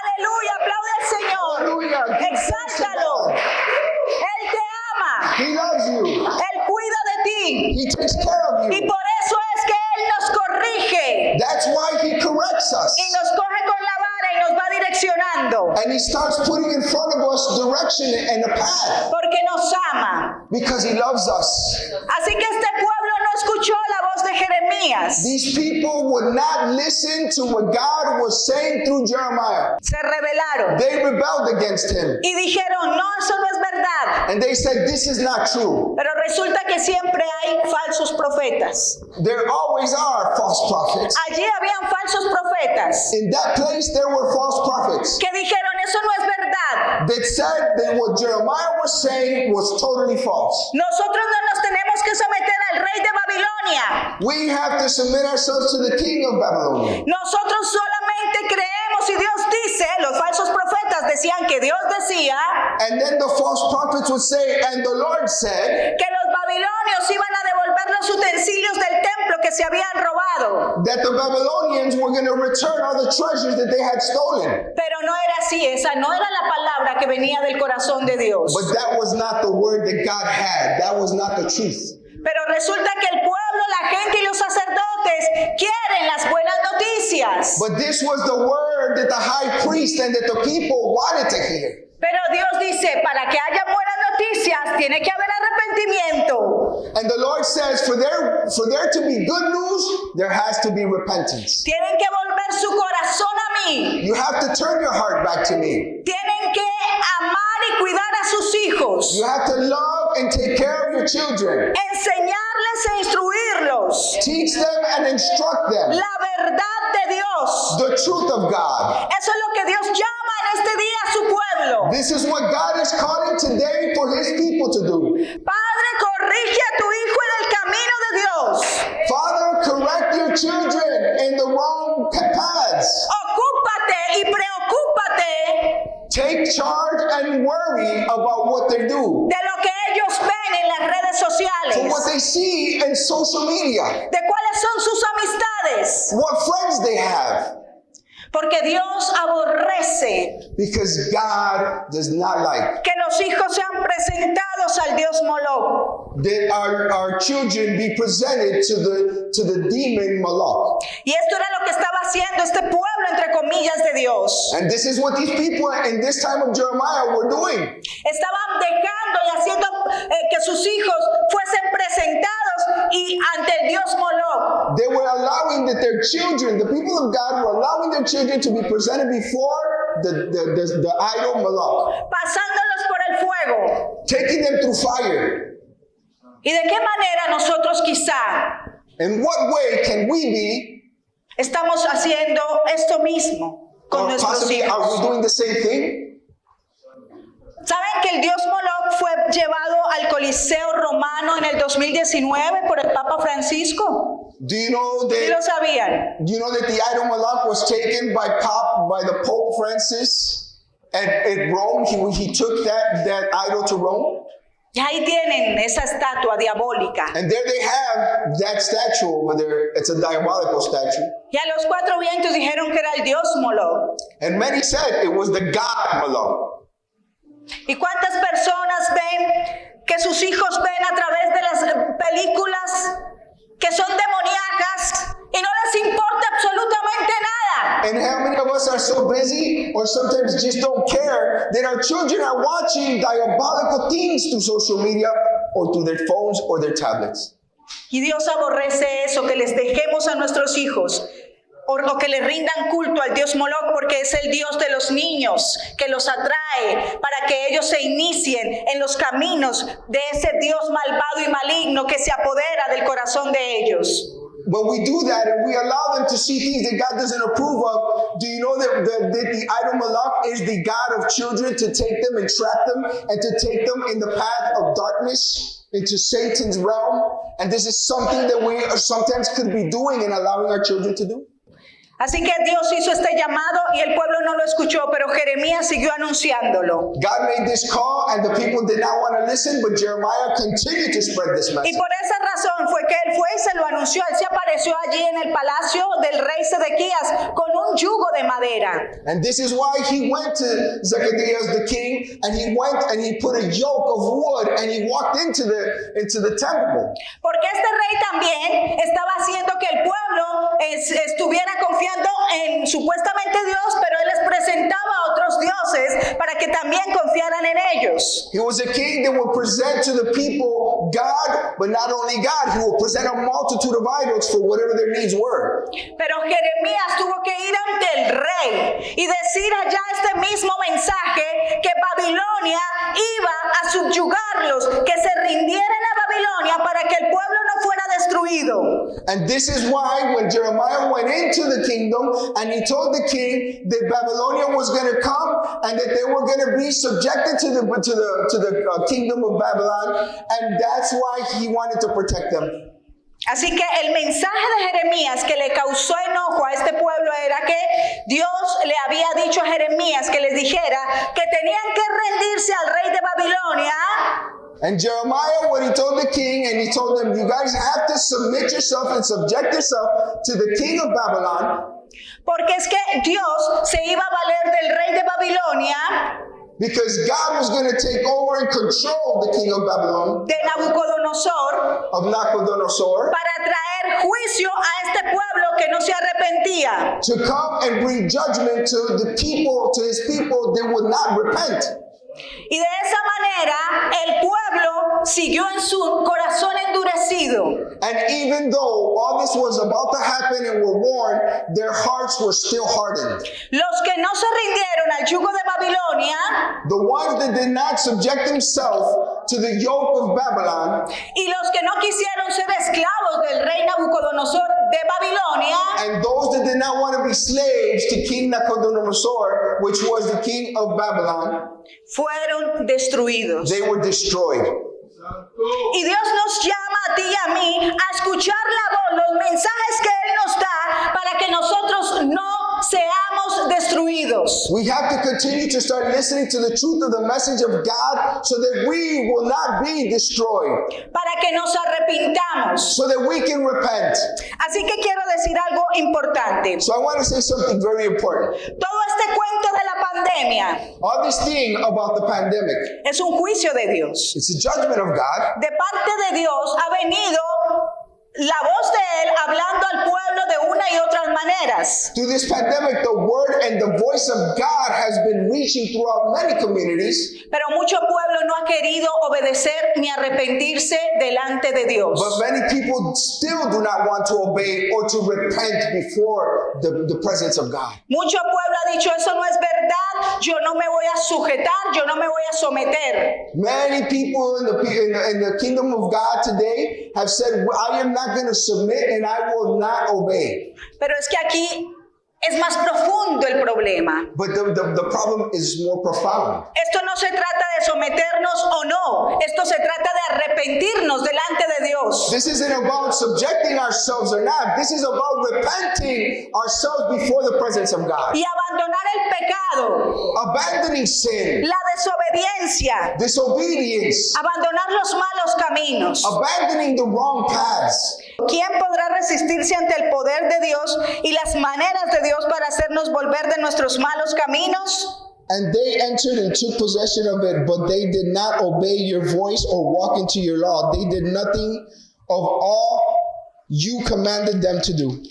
Aleluya, aplaude al Señor. Hallelujah. Exáltalo. Él te ama. He loves you. Él He takes care of Y you. por eso es que Él nos corrige That's why He corrects us. y nos coge con la vara y nos va direccionando. And He starts putting in front of us direction and a path Porque nos ama. because He loves us. Así que este pueblo escuchó la voz de Jeremías. These people would not listen to what God was saying through Jeremiah. Se rebelaron They rebelled against Him. y dijeron, no, eso no es verdad. And they said, This is not true. Pero resulta que siempre hay falsos profetas. There always are false prophets. Allí habían falsos profetas In that place, there were false prophets que dijeron, eso no es verdad. that said that what Jeremiah was saying was totally false. Nosotros no nos tenemos que someter al rey de Babilonia. We have to submit ourselves to the king of Babylonia. Nosotros solamente creemos y Dios dice, los falsos profetas decían que Dios decía And then the false prophets would say, And the Lord said que los babilonios iban a devolver los utensilios del templo que se habían robado. that the Babylonians were going to return all the treasures that they had stolen. Pero no era así, esa no era la palabra que venía del corazón de Dios. But that was not the word that God had. That was not the truth. Pero resulta que el pueblo, la gente y los sacerdotes quieren las buenas noticias. But this was the word that the high priest and that the people wanted to hear. Pero Dios dice, para que haya buenas noticias, tiene que haber arrepentimiento. And the Lord says, for there, for there to be good news, there has to be repentance. Tienen que volver su corazón a mí. You have to turn your heart back to me. Tienen amar y cuidar a sus hijos. You have to love and take care of your children. Enseñarles e instruirlos. Teach them and instruct them La verdad de Dios. the truth of God. Eso es lo que Dios llama en este día a su pueblo. This is what God is calling today for his people to do. Padre, porque Dios aborrece Because God does not like que los hijos sean presentados al Dios Moloch. That our, our children be presented to the to the demon Moloch. Y esto era lo que estaba haciendo este pueblo, entre comillas, de Dios. And this is what these people in this time of Jeremiah were doing. Estaban dejando y haciendo eh, que sus hijos fuesen presentados y ante el Dios Moloch. They were allowing that their children, the people of God, were allowing their children to be presented before the, the, the, the idol Moloch, pasándolos por el fuego. taking them through fire. ¿Y de qué manera nosotros quizá In what way can we be, estamos haciendo esto mismo con or nuestros possibly are we hijos? doing the same thing? ¿Saben que el dios Moloch fue llevado al Coliseo Romano en el 2019 por el Papa Francisco? Do you know ¿Sí lo that? sabían? Do you know that the idol Moloch was taken by Pop by the Pope Francis at, at Rome? He, he took that that idol to Rome, Y ahí tienen esa estatua diabólica. and there they have that statue over there. It's a diabolical statue. Y a los cuatro vientos dijeron que era el dios Moloch. And many said it was the god Moloch. ¿Y cuántas personas ven que sus hijos ven a través de las películas que son demoníacas y no les importa absolutamente nada? And how many of us are so busy or sometimes just don't care that our children are watching diabolical things through social media or through their phones or their tablets? Y Dios aborrece eso, que les dejemos a nuestros hijos o lo que le rindan culto al Dios Moloch porque es el Dios de los niños que los atrae para que ellos se inicien en los caminos de ese Dios malvado y maligno que se apodera del corazón de ellos. When we do that and we allow them to see things that God doesn't approve of, do you know that, that, that the idol Malak is the God of children to take them and trap them and to take them in the path of darkness into Satan's realm? And this is something that we sometimes could be doing and allowing our children to do. Así que Dios hizo este llamado y el pueblo no lo escuchó, pero Jeremías siguió anunciándolo. God made this call and the people did not want to listen, but Jeremiah continued to spread this Y message. por esa razón fue que él fue y se lo anunció. Él se apareció allí en el palacio del rey Sedequías con un yugo de madera. And this is why he went to Zacchaeus the king and he went and he put a yoke of wood and he walked into the into the temple. Porque este rey también estaba haciendo que el pueblo es- estuviera confiando en supuestamente Dios, pero él les presentaba a otros dioses para que también confiaran en ellos. He was a king that would present to the people God, but not only God, he would present a multitude of idols for whatever their needs were. Pero Jeremías tuvo que ir ante el rey y decir allá este mismo mensaje que Babilonia iba a subyugarlos, que se rindieran a Babilonia para que el pueblo no fuera destruido. And this is why when Jeremiah went into the kingdom and he told the king that Babylonia was going to come and that they were going to be subjected to the to the to the uh, kingdom of Babylon, and that's why he wanted to protect them. Así que el mensaje de Jeremías que le causó enojo a este pueblo era que Dios le había dicho a Jeremías que les dijera que tenían que rendirse al rey de Babilonia And Jeremiah, what he told the king, and he told them, you guys have to submit yourself and subject yourself to the king of Babylon, porque es que Dios se iba a valer del rey de Babilonia, because God was going to take over and control the king of Babylon, de Nabucodonosor, of Nabucodonosor, para traer juicio a este pueblo que no se arrepentía. to come and bring judgment to the people, to his people that would not repent. Y de esa manera el pueblo siguió en su corazón endurecido. And even though all this was about to happen and were warned, their hearts were still hardened. Los que no se rindieron al yugo de Babilonia The ones that did not subject themselves to the yoke of Babylon, y los que no quisieron ser esclavos del rey Nabucodonosor de Babilonia, and those that did not want to be slaves to King Nabucodonosor, which was the king of Babylon, fueron destruidos. they were destroyed. Y Dios nos llama a ti y a mí a escuchar la voz, los mensajes que Él nos da para que nosotros no seamos destruidos. We have to continue to start listening to the truth of the message of God so that we will not be destroyed, para que nos arrepintamos. so that we can repent. Así que quiero decir algo importante. So I want to say something very important. Todo este cuento de la pandemia All this thing about the pandemic, es un juicio de Dios. it's a judgment of God. De parte de Dios ha venido la voz de Él hablando al pueblo de una y otras maneras. Through this pandemic, the word and the voice of God has been reaching throughout many communities, Pero mucho pueblo no ha querido obedecer ni arrepentirse delante de Dios. but many people still do not want to obey or to repent before the, the presence of God. Mucho pueblo ha dicho, eso no es verdad, yo no me voy a sujetar, yo no me voy a someter. Many people in the, in the, in the kingdom of God today have said, I am not going to submit and I will not obey. Pero es que aquí es más profundo el problema. But the, the, the problem is more profound. Esto no se trata de someternos o no, esto se trata de arrepentirnos delante de Dios. This isn't about subjecting ourselves or not. This is about repenting ourselves before the presence of God. Y abandonar el pecado, Abandoning sin, la desobediencia, disobedience, abandonar los malos caminos. abandoning the wrong paths. ¿Quién podrá resistirse ante el poder de Dios y las maneras de Dios para hacernos volver de nuestros malos caminos? And they entered and took possession of it, but they did not obey your voice or walk into your law. They did nothing of all you commanded them to do.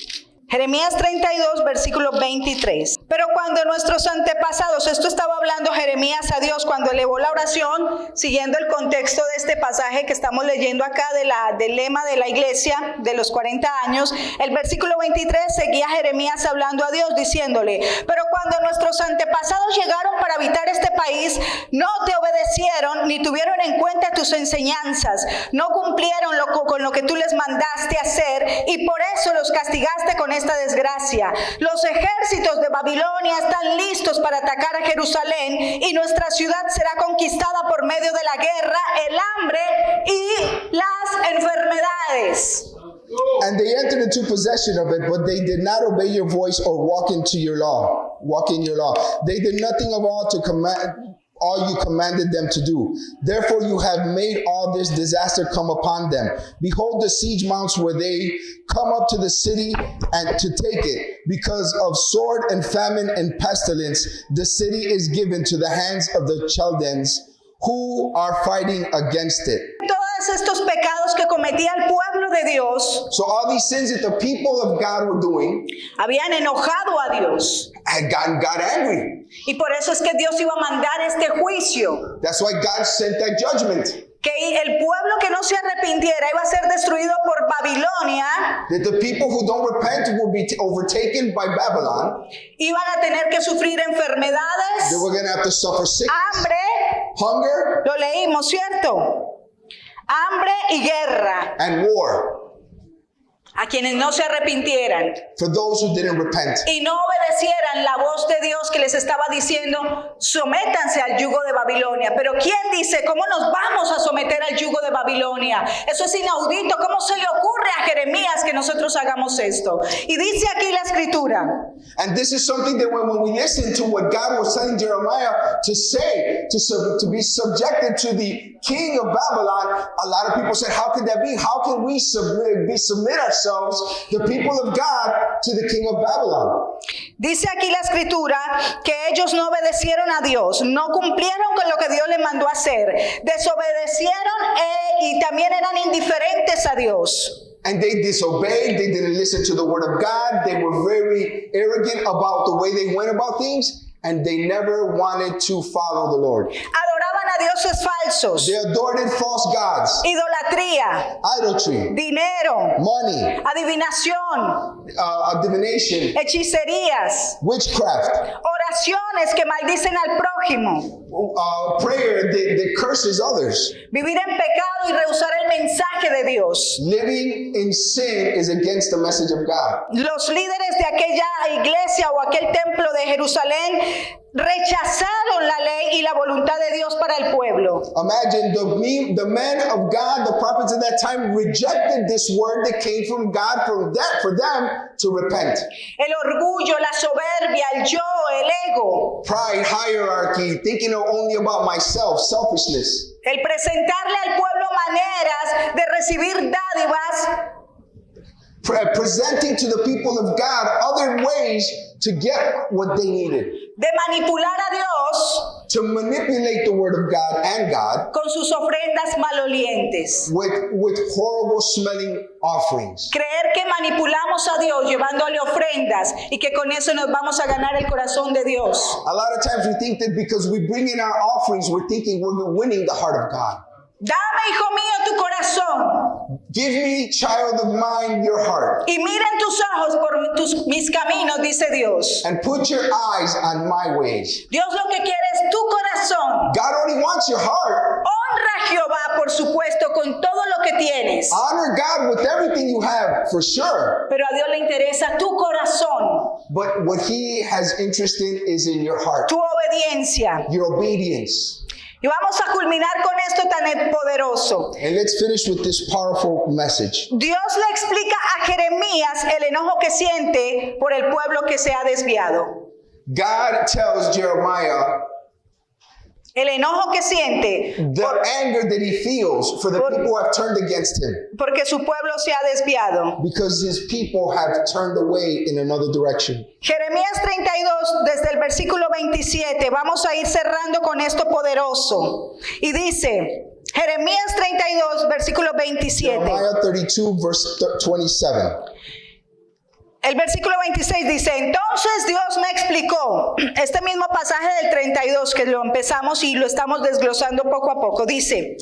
Jeremías 32, versículo 23. Pero cuando nuestros antepasados, esto estaba hablando Jeremías a Dios cuando elevó la oración, siguiendo el contexto de este pasaje que estamos leyendo acá de la, del lema de la iglesia de los 40 años, el versículo 23 seguía Jeremías hablando a Dios diciéndole, pero cuando nuestros antepasados llegaron para habitar este país, no te obedecieron ni tuvieron en cuenta tus enseñanzas, no cumplieron lo, con lo que tú les mandaste hacer y por eso los castigaste con esta desgracia. Los ejércitos de Babilonia están listos para atacar a Jerusalén y nuestra ciudad será conquistada por medio de la guerra, el hambre y las enfermedades. And they entered into possession of it, but they did not obey your voice or walk into your law. Walk in your law. They did nothing of all to command all you commanded them to do. Therefore you have made all this disaster come upon them. Behold the siege mounts where they come up to the city and to take it. Because of sword and famine and pestilence, the city is given to the hands of the Chaldeans who are fighting against it. Todos estos pecados que cometía el pueblo de Dios So all these sins that the people of God were doing habían enojado a Dios. had gotten God angry. Y por eso es que Dios iba a mandar este juicio. That's why God sent that judgment. Que el pueblo que no se arrepintiera iba a ser destruido por Babilonia. That the people who don't repent will be overtaken by Babylon. Iban a tener que sufrir enfermedades, They were going to have to suffer sickness, hambre, hunger, lo leímos, ¿cierto? Hambre y guerra. And war a quienes no se arrepintieran for those who didn't repent. y no obedecieran la voz de Dios que les estaba diciendo, sométanse al yugo de Babilonia. Pero ¿quién dice cómo nos vamos a someter al yugo de Babilonia? Eso es inaudito. ¿Cómo se le ocurre a Jeremías que nosotros hagamos esto? Y dice aquí la escritura, And this is something that when, when we listen to what God was telling Jeremiah to say, to, sub, to be subjected to the king of Babylon, a lot of people said, How can that be? How can we submit, be, submit ourselves, the people of God, to the king of Babylon? Dice aquí la escritura que ellos no obedecieron a Dios, no cumplieron con lo que Dios les mandó hacer, desobedecieron eh, y también eran indiferentes a Dios. And they disobeyed, they didn't listen to the word of God, they were very arrogant about the way they went about things, and they never wanted to follow the Lord. A dioses falsos, They adored false gods, idolatría, idolatry, dinero, money, adivinación, uh, divination, hechicerías, witchcraft, oraciones que maldicen al prójimo, uh, prayer that, that curses others. vivir en pecado y rehusar el mensaje de Dios. Living in sin is against the message of God. Los líderes de aquella iglesia o aquel templo de Jerusalén rechazaron la ley y la voluntad de Dios para el pueblo. Imagine the, the men of God, the prophets of that time rejected this word that came from God that, for them to repent. El orgullo, la soberbia, el yo, el ego, Pride, hierarchy, thinking only about myself, selfishness. el presentarle al pueblo maneras de recibir dádivas Uh, presenting to the people of God other ways to get what they needed. de manipular a Dios To manipulate the word of God and God con sus ofrendas malolientes. with, with horrible smelling offerings. Creer que manipulamos a Dios llevándole ofrendas y que con eso nos vamos a ganar el corazón de Dios. A lot of times we think that because we bring in our offerings, we're thinking we're winning the heart of God. Dame, hijo mío, tu corazón Give me, child of mine, your heart. y miren tus ojos por tus, mis caminos, dice Dios. And put your eyes on my ways. Dios lo que quiere es tu corazón. God only wants your heart. Honra a Jehová, por supuesto, con todo lo que tienes. Honor God with everything you have, for sure. Pero a Dios le interesa tu corazón, But what He has interest in is in your heart, tu obediencia. your obedience. Y vamos a culminar con esto tan poderoso. And let's finish with this powerful message. Dios le explica a Jeremías el enojo que siente por el pueblo que se ha desviado. God tells Jeremiah El enojo que siente the anger that he feels for the people who have turned against him porque su pueblo se ha desviado. because his people have turned away in another direction. Jeremías 32, desde el versículo 27, vamos a ir cerrando con esto poderoso. Y dice, Jeremías 32, versículo 27. Jeremiah 32, verse th- 27. El versículo 26 dice, entonces Dios me explicó, este mismo pasaje del 32 que lo empezamos y lo estamos desglosando poco a poco, dice,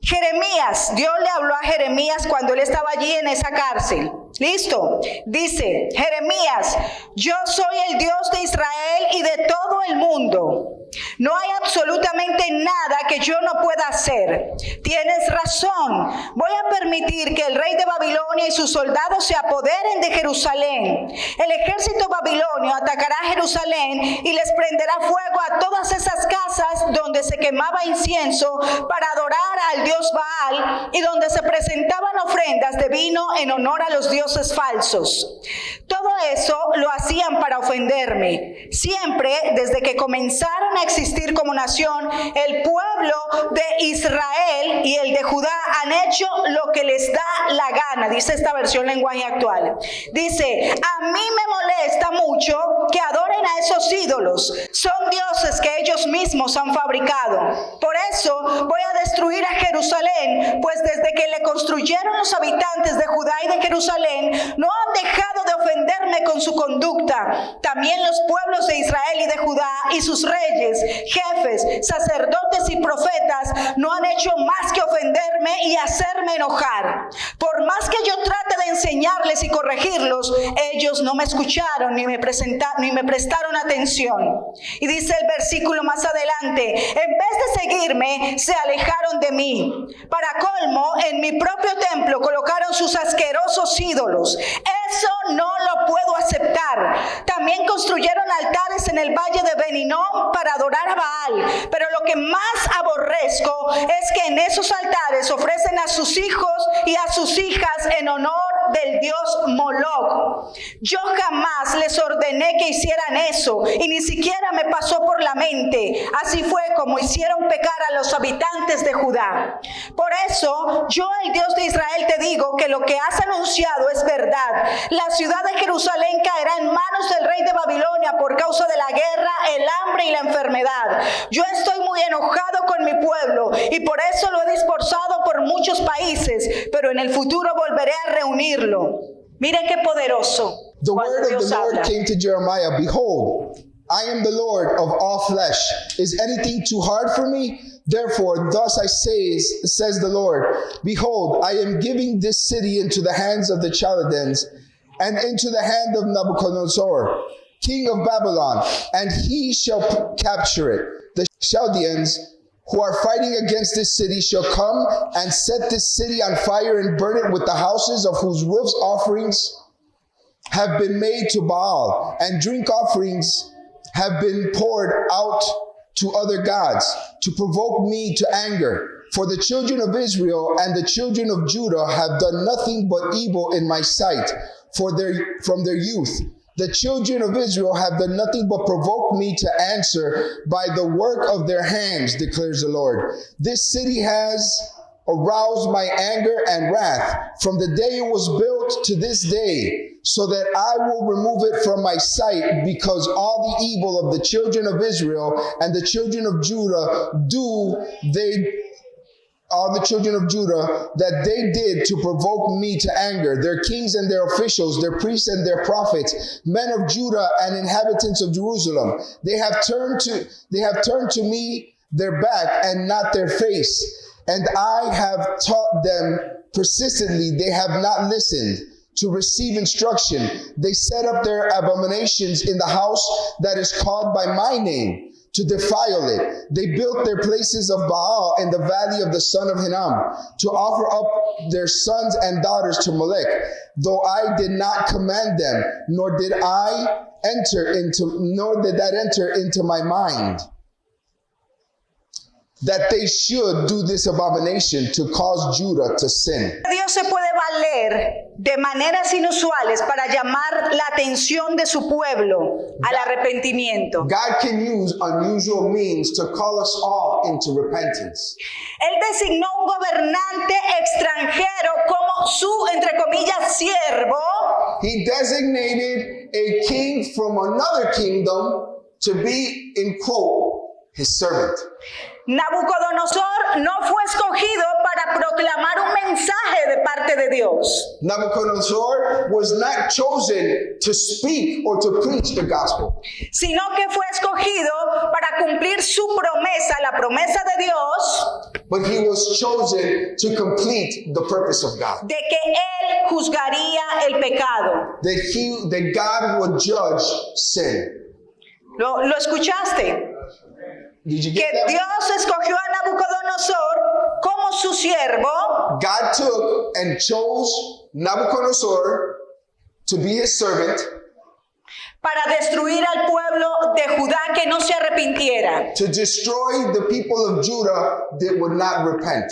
Jeremías, Dios le habló a Jeremías cuando él estaba allí en esa cárcel. Listo. Dice, Jeremías, yo soy el Dios de Israel y de todo el mundo. No hay absolutamente nada que yo no pueda hacer. Tienes razón. Voy a permitir que el rey de Babilonia y sus soldados se apoderen de Jerusalén. El ejército babilonio atacará Jerusalén y les prenderá fuego a todas esas casas donde se quemaba incienso para adorar al dios Baal y donde se presentaban ofrendas de vino en honor a los dioses falsos. Todo eso lo hacían para ofenderme. Siempre desde que comenzaron a existir como nación, el pueblo de Israel y el de Judá han hecho lo que les da la gana, dice esta versión lenguaje actual. Dice, a mí me molesta mucho que adoren a esos ídolos. Son dioses que ellos mismos han fabricado. Por eso voy a destruir a Jerusalén, pues desde que le construyeron los habitantes de Judá y de Jerusalén, no han dejado de ofenderme con su conducta. También los pueblos de Israel y de Judá y sus reyes, jefes, sacerdotes y profetas no han hecho más que ofenderme y hacerme enojar. Por más que yo trate de enseñarles y corregirlos, ellos no me escucharon ni me, presenta- ni me prestaron atención. Y dice el versículo más adelante, en vez de seguirme, se alejaron de mí. Para colmo, en mi propio templo colocaron sus asquerosos ídolos. Eso no lo puedo aceptar. También construyeron altares en el valle de Beninón para adorar a Baal. Pero lo que más aborrezco es que en esos altares ofrecen a sus hijos y a sus hijas en honor del dios Moloch. Yo jamás les ordené que hicieran eso y ni siquiera me pasó por la mente. Así fue como hicieron pecar a los habitantes de Judá. Por eso yo, el Dios de Israel, te digo que lo que has anunciado es verdad. La ciudad de Jerusalén caerá en manos del rey de Babilonia por causa de la guerra, el hambre y la enfermedad. Yo estoy muy enojado con mi pueblo y por eso lo he dispersado por muchos países, pero en el futuro volveré a reunirlo. Miren qué poderoso. The word of the Lord came to Jeremiah Behold, I am the Lord of all flesh. Is anything too hard for me? Therefore, thus I say, says the Lord Behold, I am giving this city into the hands of the Chaldeans and into the hand of Nebuchadnezzar, king of Babylon, and he shall capture it. The Chaldeans who are fighting against this city shall come and set this city on fire and burn it with the houses of whose roofs offerings have been made to Baal, and drink offerings have been poured out to other gods to provoke me to anger. For the children of Israel and the children of Judah have done nothing but evil in my sight for their from their youth. The children of Israel have done nothing but provoke me to answer by the work of their hands, declares the Lord. This city has aroused my anger and wrath from the day it was built to this day, so that I will remove it from my sight, because all the evil of the children of Israel and the children of Judah do they all the children of Judah that they did to provoke me to anger, their kings and their officials, their priests and their prophets, men of Judah and inhabitants of Jerusalem. They have turned to they have turned to me their back and not their face. And I have taught them persistently, they have not listened to receive instruction. They set up their abominations in the house that is called by my name to defile it. They built their places of Baal in the valley of the son of Hinnom to offer up their sons and daughters to Molech, though I did not command them, nor did I enter into, nor did that enter into my mind that they should do this abomination to cause Judah to sin. Dios se puede valer de maneras inusuales para llamar la atención de su pueblo al arrepentimiento. God can use unusual means to call us all into repentance. Él designó un gobernante extranjero como su, entre comillas, siervo He designated a king from another kingdom to be, in quote, his servant. Nabucodonosor no fue escogido para proclamar un mensaje de parte de Dios. Nabucodonosor was not chosen to speak or to preach the gospel, sino que fue escogido para cumplir su promesa, la promesa de Dios, but he was chosen to complete the purpose of God. de que Él juzgaría el pecado. That he that God would judge sin. ¿Lo, lo escuchaste? Que? Dios escogió a Nabucodonosor como su siervo God took and chose Nabucodonosor to be his servant para destruir al pueblo de Judá que no se arrepintiera. to destroy the people of Judah that would not repent.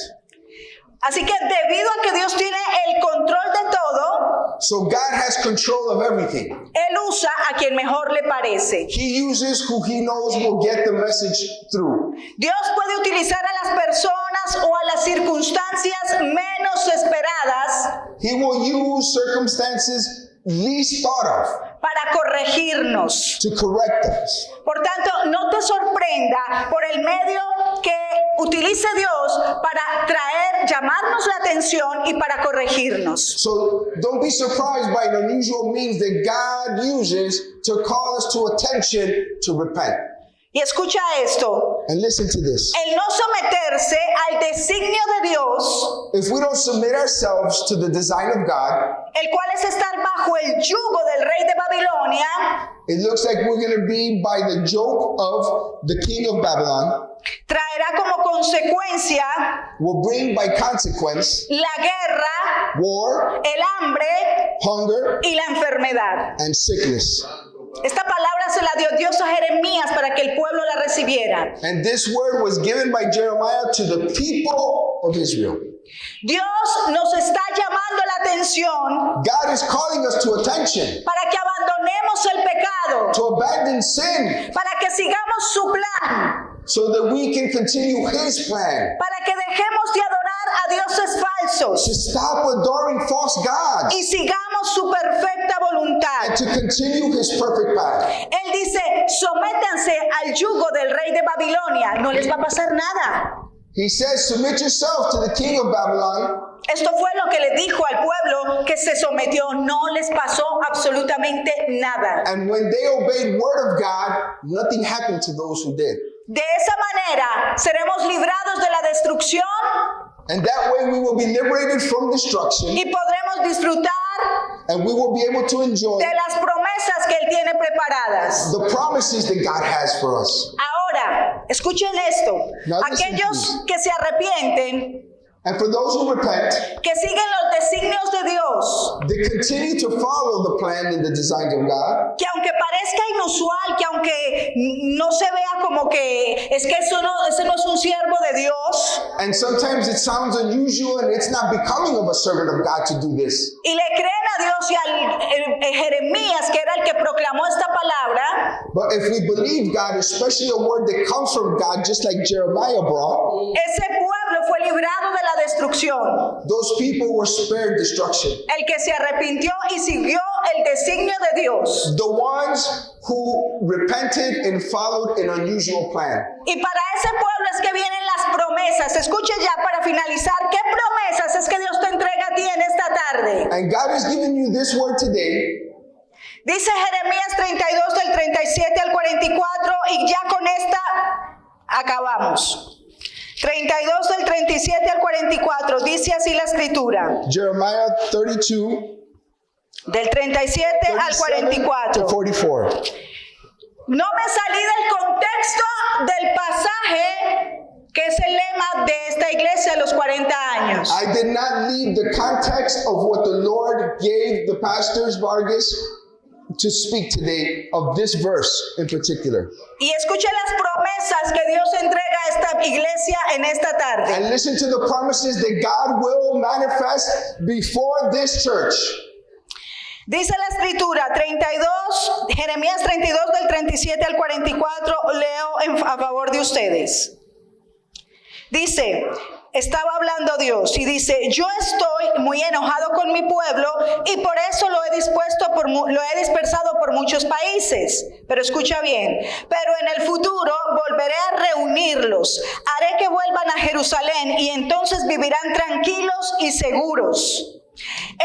Así que debido a que Dios tiene el control de todo, So God has control of everything. Él usa a quien mejor le parece. He uses who he knows will get the message through. Dios puede utilizar a las personas o a las circunstancias menos esperadas He will use circumstances least thought of para corregirnos. to correct us. Por tanto, no te sorprenda por el medio que utilice Dios para traer, llamarnos la atención y para corregirnos. So don't be surprised by an unusual means that God uses to call us to attention to repent. Y escucha esto, And listen to this. el no someterse al designio de Dios, If we don't submit ourselves to the design of God, el cual es estar bajo el yugo del rey de Babilonia, it looks like we're going to be by the yoke of the king of Babylon, traerá como consecuencia will bring by consequence la guerra, war, el hambre hunger, y la enfermedad. and sickness. Esta palabra se la dio Dios a Jeremías para que el pueblo la recibiera. And this word was given by Jeremiah to the people of Israel. Dios nos está llamando la atención God is calling us to attention, para que abandonemos el pecado, to abandon sin, para que sigamos su plan, so that we can continue His plan, para que dejemos de adorar a dioses falsos to stop adoring false gods, y sigamos su perfecta voluntad. and to continue His perfect path. Él dice, sométanse al yugo del rey de Babilonia, no les va a pasar nada. He says, Submit yourself to the king of Babylon. Esto fue lo que le dijo al pueblo que se sometió, no les pasó absolutamente nada. And when they obeyed word of God, nothing happened to those who did. De esa manera seremos librados de la destrucción And that way we will be liberated from destruction y podremos disfrutar and we will be able to enjoy de las promesas que Él tiene preparadas. the promises that God has for us. Ahora, escuchen esto. Now Aquellos que se arrepienten And for those who repent, que siguen los designios de Dios, they continue to follow the plan and the designs of God. que aunque parezca inusual, que aunque no se vea como que es que eso no, ese no es un siervo de Dios, And sometimes it sounds unusual and it's not becoming of a servant of God to do this. y le creen a Dios y al el- el Jeremías, que era el que proclamó esta palabra, But if we believe God, especially a word that comes from God, just like Jeremiah brought, ese pueblo fue librado de la destrucción. those people were spared destruction. El que se arrepintió y siguió el designio de Dios. The ones who repented and followed an unusual plan. Y para ese pueblo es que vienen las promesas. Escuche ya para finalizar, ¿qué promesas es que Dios te entrega a ti en esta tarde? And God has given you this word today. Dice Jeremías 32 del 37 al 44 y ya con esta acabamos. 32 del 37 al 44, dice así la escritura. Jeremiah 32, Del 37 al 37 to 44. 44. No me salí del contexto del pasaje que es el lema de esta iglesia los 40 años. I did not leave the context of what the Lord gave the pastors Vargas to speak today of this verse in particular. Y escuche las promesas que Dios entrega a esta iglesia en esta tarde. And listen to the promises that God will manifest before this church. Dice la escritura 32, Jeremías 32 del 37 al 44, leo en- a favor de ustedes. Dice, estaba hablando Dios y dice, yo estoy muy enojado con mi pueblo y por eso lo he dispuesto por lo he dispersado por muchos países. Pero escucha bien, pero en el futuro volveré a reunirlos, haré que vuelvan a Jerusalén y entonces vivirán tranquilos y seguros.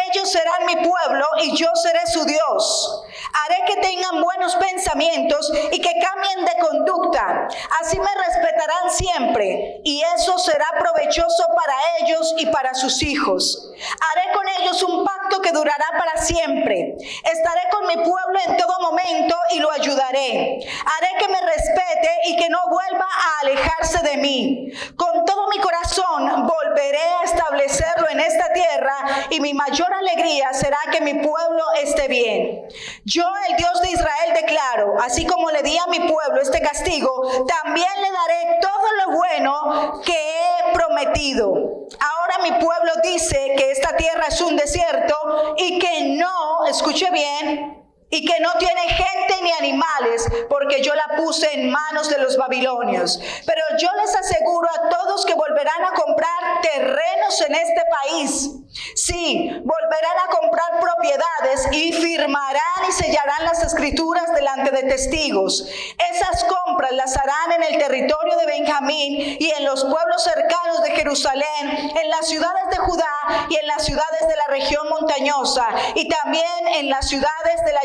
Ellos serán mi pueblo y yo seré su Dios. Haré que tengan buenos pensamientos y que cambien de conducta. Así me respetarán siempre y eso será provechoso para ellos y para sus hijos. Haré con ellos un pacto que durará para siempre. Estaré con mi pueblo en todo momento y lo ayudaré. Haré que me respete y que no vuelva a alejarse de mí. Con todo mi corazón volveré a establecerlo en esta tierra y mi mayor alegría será que mi pueblo esté bien. Yo, el Dios de Israel, declaro, así como le di a mi pueblo este castigo, también le daré todo lo bueno que he prometido. Ahora mi pueblo dice que esta tierra es un desierto y que no, escuche bien, y que no tiene gente ni animales, porque yo la puse en manos de los babilonios. Pero yo les aseguro a todos que volverán a comprar terrenos en este país. Sí, volverán a comprar propiedades y firmarán y sellarán las escrituras delante de testigos. Esas compras las harán en el territorio de Benjamín y en los pueblos cercanos de Jerusalén, en las ciudades de Judá y en las ciudades de la región montañosa y también en las ciudades de la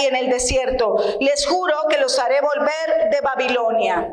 y en el desierto. Les juro que los haré volver de Babilonia.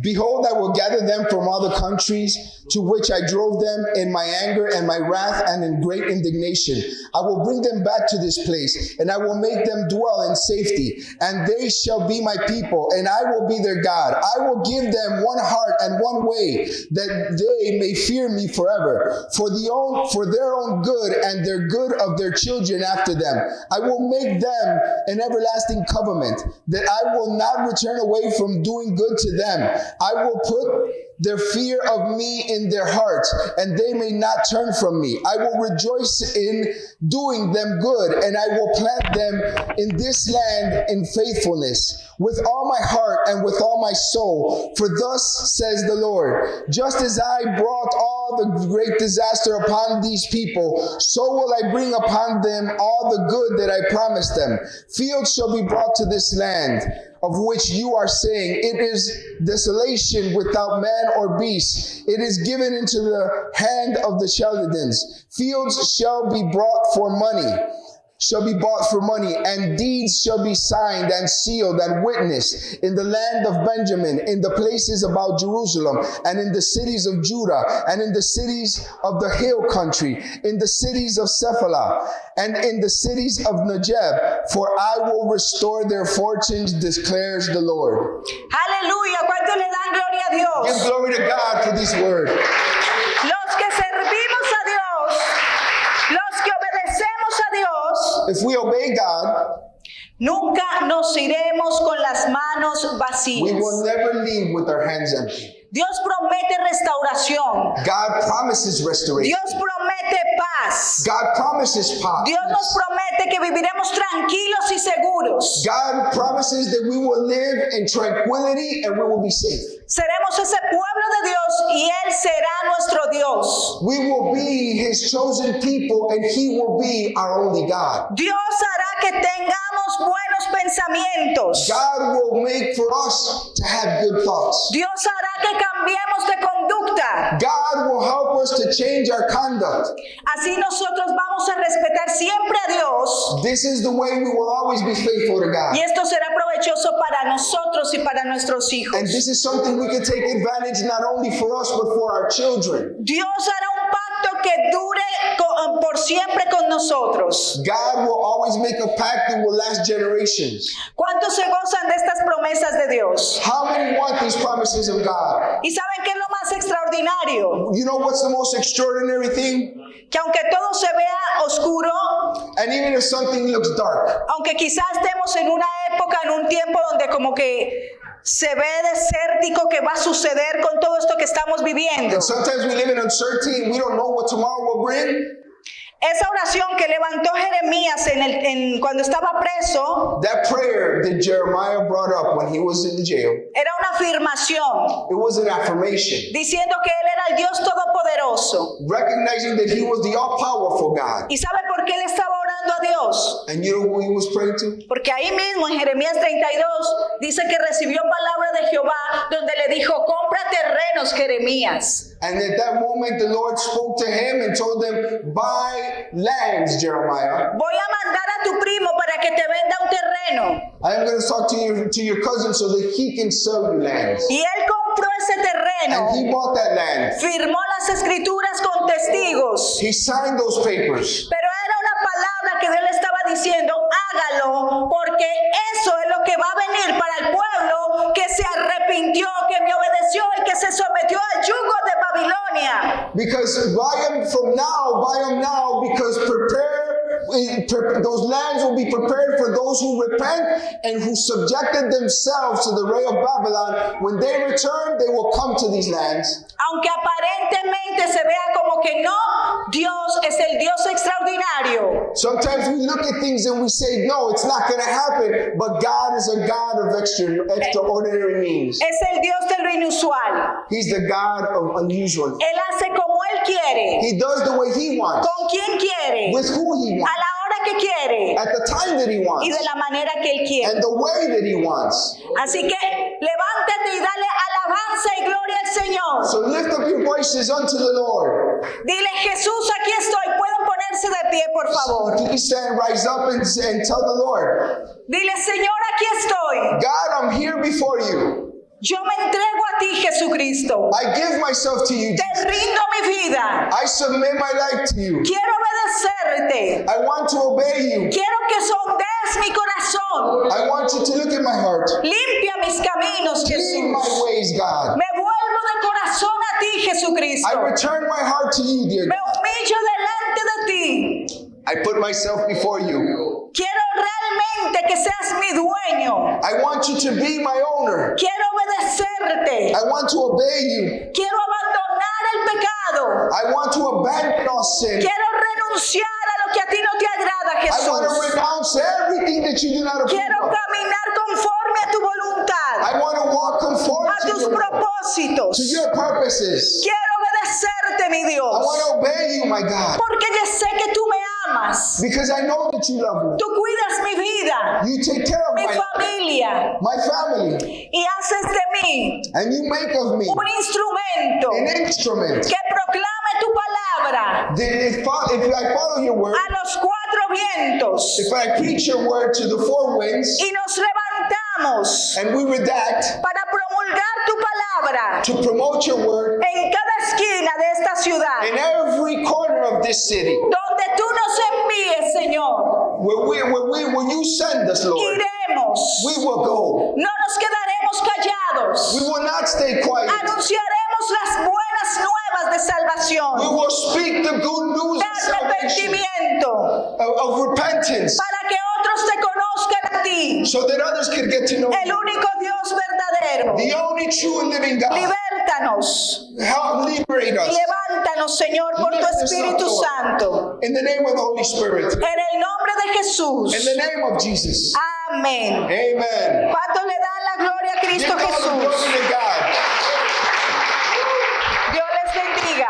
Behold, I will gather them from all the countries to which I drove them in my anger and my wrath and in great indignation. I will bring them back to this place, and I will make them dwell in safety, and they shall be my people, and I will be their God. I will give them one heart and one way, that they may fear me forever, for the own for their own good and their good of their children after them. I will make them an everlasting covenant, that I will not return away from doing good to them. I will put their fear of me in their hearts, and they may not turn from me. I will rejoice in doing them good, and I will plant them in this land in faithfulness with all my heart and with all my soul. For thus says the Lord, just as I brought all the great disaster upon these people, so will I bring upon them all the good that I promised them. Fields shall be brought to this land of which you are saying, It is desolation without man or beast. It is given into the hand of the Chaldeans. Fields shall be brought for money shall be bought for money, and deeds shall be signed and sealed and witnessed in the land of Benjamin, in the places about Jerusalem, and in the cities of Judah, and in the cities of the hill country, in the cities of Cephala, and in the cities of Negeb, for I will restore their fortunes, declares the Lord. Aleluya, ¿cuántos le dan gloria a Give glory to God for this word. Los if we obey God, nunca nos iremos con las manos we vacías. will never leave with our hands empty. Dios promete restauración. God promises restoration. Dios promete paz. God promises power. Dios nos promete que viviremos tranquilos y seguros. God promises that we will live in tranquility and we will be safe. Seremos ese pueblo de Dios y Él será nuestro Dios. We will be His chosen people and He will be our only God. Dios hará que tengamos buenos pensamientos. God will make for us to have good thoughts. Dios hará que cambiemos de conducta. God will help us to change our conduct. Así nosotros vamos a respetar siempre a Dios. This is the way we will always be faithful to God. Y esto será provechoso para nosotros y para nuestros hijos. And this is something we can take advantage not only for us but for our children. Dios hará un pacto que dure co- por siempre con nosotros. God will always make a pact that will last generations. ¿Cuántos se gozan de estas promesas de Dios? How many want these promises of God? ¿Y saben qué es lo más extraordinario? You know what's the most extraordinary thing? Que aunque todo se vea oscuro, And even if something looks dark, aunque quizás estemos en una época, en un tiempo donde como que se ve desértico que va a suceder con todo esto que estamos viviendo. and sometimes we live in uncertainty and we don't know what tomorrow will bring, Esa oración que levantó Jeremías en el, en- cuando estaba preso that prayer that Jeremiah brought up when he was in jail, era una afirmación it was an affirmation, diciendo que Él era el Dios Todopoderoso. recognizing that he was the all powerful God. ¿Y sabe por qué él estaba orando a Dios? And you know who he was praying to? Porque ahí mismo en Jeremías 32 dice que recibió palabra de Jehová donde le dijo, compra terrenos, Jeremías. And at that moment, the Lord spoke to him and told him, Buy lands, Jeremiah. Voy a mandar a tu primo para que te venda un terreno. I am going to talk to your, to your cousin so that he can sell you lands. Y él compró ese terreno, And he bought that land. firmó las escrituras con testigos. He signed those papers. Pero diciendo, hágalo, porque eso es lo que va a venir para el pueblo que se arrepintió, que me obedeció y que se sometió al yugo de Babilonia. Because buy them from now, buy them now, because prepare, pre- Eh, those lands will be prepared for those who repent and who subjected themselves to the ray of Babylon. When they return, they will come to these lands. Aunque aparentemente se vea como que no, Dios es el Dios extraordinario. Sometimes we look at things and we say, no, it's not going to happen. But God is a God of extra, extraordinary means. Es el Dios de lo inusual. He's the God of unusual. Él hace como Él quiere, He does the way He wants, con quien quiere, with who He wants, que quiere at the time that He y wants, de la manera que Él quiere. and the way that He wants. Así que levántate y dale alabanza y gloria al Señor. So lift up your voices unto the Lord. Dile, Jesús, aquí estoy. Pueden ponerse de pie, por favor. Please stand, rise up, and, and tell the Lord, Dile, Señor, aquí estoy. God, I'm here before you. Yo me entrego a ti, Jesucristo. I give myself to you. Te rindo mi vida. I submit my life to you. Quiero obedecerte. I want to obey you. Quiero que sondees mi corazón. I want you to look at my heart. Limpia mis caminos, Clean my Jesús. ways, God. Me vuelvo de corazón a ti, I Jesucristo. return my heart to you, dear Me God. humillo delante de ti. I put myself before you. Quiero realmente que seas mi dueño. I want you to be my owner. Quiero obedecerte. I want to obey you. Quiero abandonar el pecado. I want to abandon all sin. Quiero renunciar a lo que a ti no te agrada, I want to Jesús. renounce everything that you do not approve Quiero caminar conforme a tu voluntad, I want to walk conform a to tus your, propósitos. to your purposes. Quiero obedecerte, mi I Dios, want to obey you, my God, porque yo sé que tú me amas. because I know that you love me. Tú cuidas mi vida, You take care of mi my, familia my family, y haces de mí and you make of me un instrumento an instrument. que proclame tu palabra if, fo- if I follow your word, a los cuatro vientos if I preach your word to the four winds, y nos levantamos and we redact para palabra to promote your word en cada esquina de esta ciudad. in every corner of this city, Donde tú nos envíes, Señor, where we, where we, where you send us, Lord, iremos. we will go. No nos quedaremos callados. We will not stay quiet. Anunciaremos las buenas nuevas de We salvación, will speak the good news de arrepentimiento, of, of repentance, repentance para que otros conozcan a ti. So that others can get to know El único Dios verdadero. The only true and living God. Libértanos. Help liberate us. Levántanos, Señor, por tu Espíritu Santo. In the name of the Holy Spirit. En el nombre de Jesús. In the name of Jesus. Amén. Amen. ¿Cuánto le dan la gloria a Cristo Jesús? Dios les bendiga.